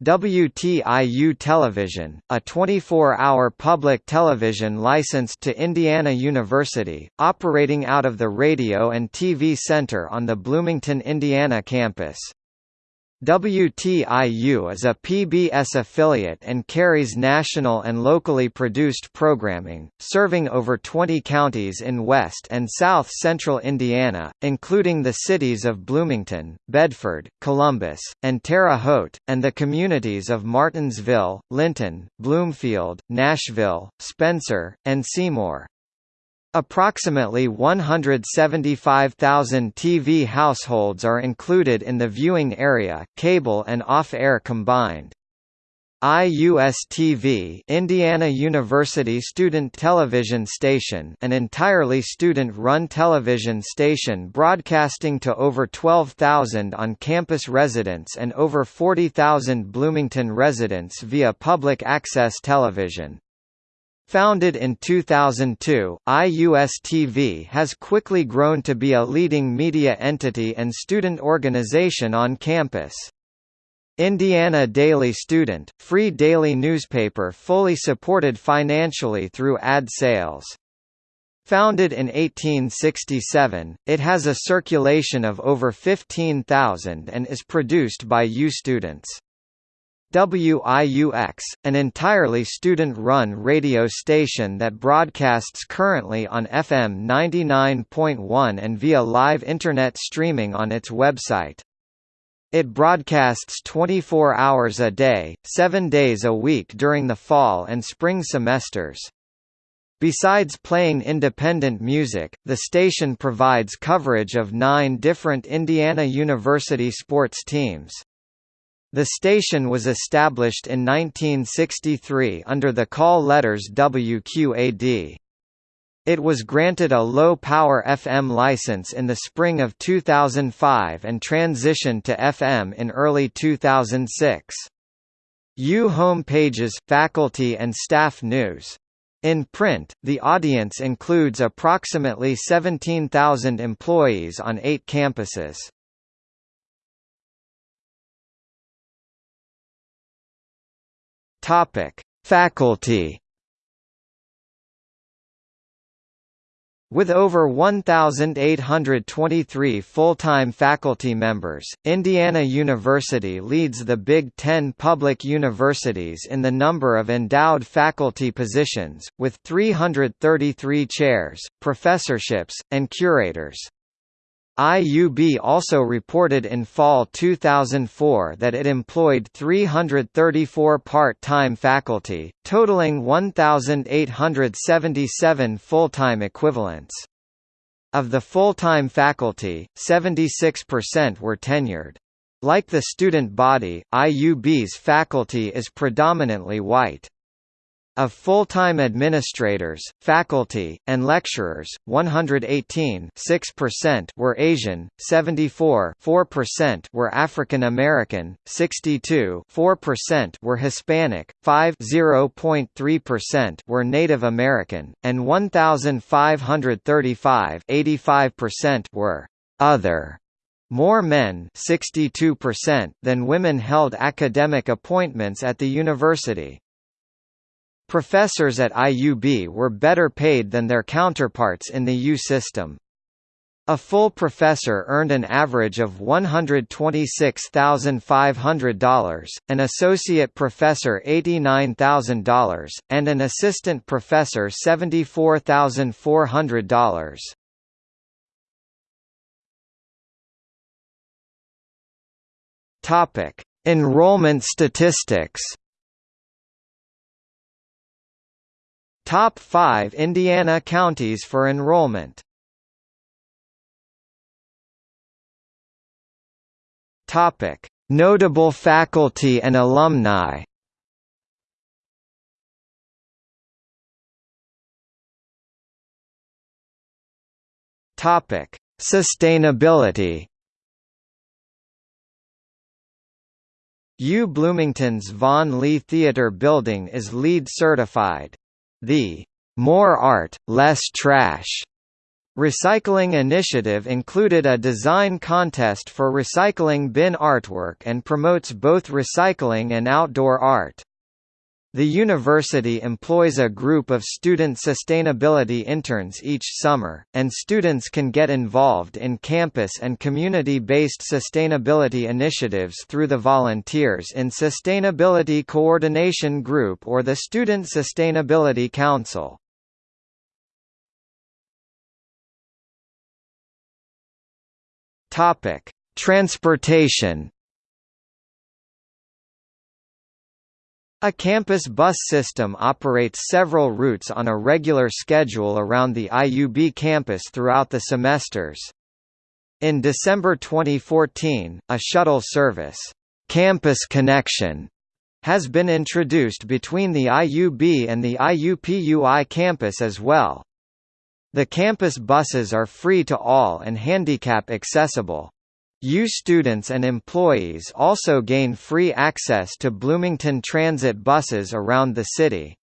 WTIU Television, a 24-hour public television licensed to Indiana University, operating out of the Radio and TV Center on the Bloomington, Indiana campus. WTIU is a PBS affiliate and carries national and locally produced programming, serving over 20 counties in west and south-central Indiana, including the cities of Bloomington, Bedford, Columbus, and Terre Haute, and the communities of Martinsville, Linton, Bloomfield, Nashville, Spencer, and Seymour. Approximately 175,000 TV households are included in the viewing area, cable and off-air combined. IUS-TV Indiana University Student Television Station an entirely student-run television station broadcasting to over 12,000 on-campus residents and over 40,000 Bloomington residents via public access television. Founded in 2002, IUS-TV has quickly grown to be a leading media entity and student organization on campus. Indiana Daily Student, free daily newspaper fully supported financially through ad sales. Founded in 1867, it has a circulation of over 15,000 and is produced by U students. WIUX, an entirely student-run radio station that broadcasts currently on FM 99.1 and via live Internet streaming on its website. It broadcasts 24 hours a day, 7 days a week during the fall and spring semesters. Besides playing independent music, the station provides coverage of nine different Indiana University sports teams. The station was established in 1963 under the call letters WQAD. It was granted a low-power FM license in the spring of 2005 and transitioned to FM in early 2006. U home pages, faculty and staff news. In print, the audience includes approximately 17,000 employees on eight campuses. Topic: Faculty. With over 1,823 full-time faculty members, Indiana University leads the Big Ten public universities in the number of endowed faculty positions, with 333 chairs, professorships, and curators. IUB also reported in fall 2004 that it employed 334 part-time faculty, totaling 1,877 full-time equivalents. Of the full-time faculty, 76% were tenured. Like the student body, IUB's faculty is predominantly white. Of full-time administrators, faculty, and lecturers, 118 6% were Asian, 74 4% were African American, 62 4% were Hispanic, 5 0.3% were Native American, and 1,535 85% were other. More men 62% than women held academic appointments at the university. Professors at IUB were better paid than their counterparts in the U system. A full professor earned an average of $126,500, an associate professor $89,000, and an assistant professor $74,400. Topic: Enrollment statistics. Top 5 Indiana counties for enrollment Topic: Notable faculty and alumni. Topic: Sustainability. U Bloomington's Vaughn Lee Theater Building is LEED certified. The "more art, less trash" Recycling initiative included a design contest for recycling bin artwork and promotes both recycling and outdoor art. The university employs a group of student sustainability interns each summer, and students can get involved in campus and community-based sustainability initiatives through the Volunteers in Sustainability Coordination Group or the Student Sustainability Council. Transportation. A campus bus system operates several routes on a regular schedule around the IUB campus throughout the semesters. In December 2014, a shuttle service, Campus Connection, has been introduced between the IUB and the IUPUI campus as well. The campus buses are free to all and handicap accessible. U students and employees also gain free access to Bloomington Transit buses around the city.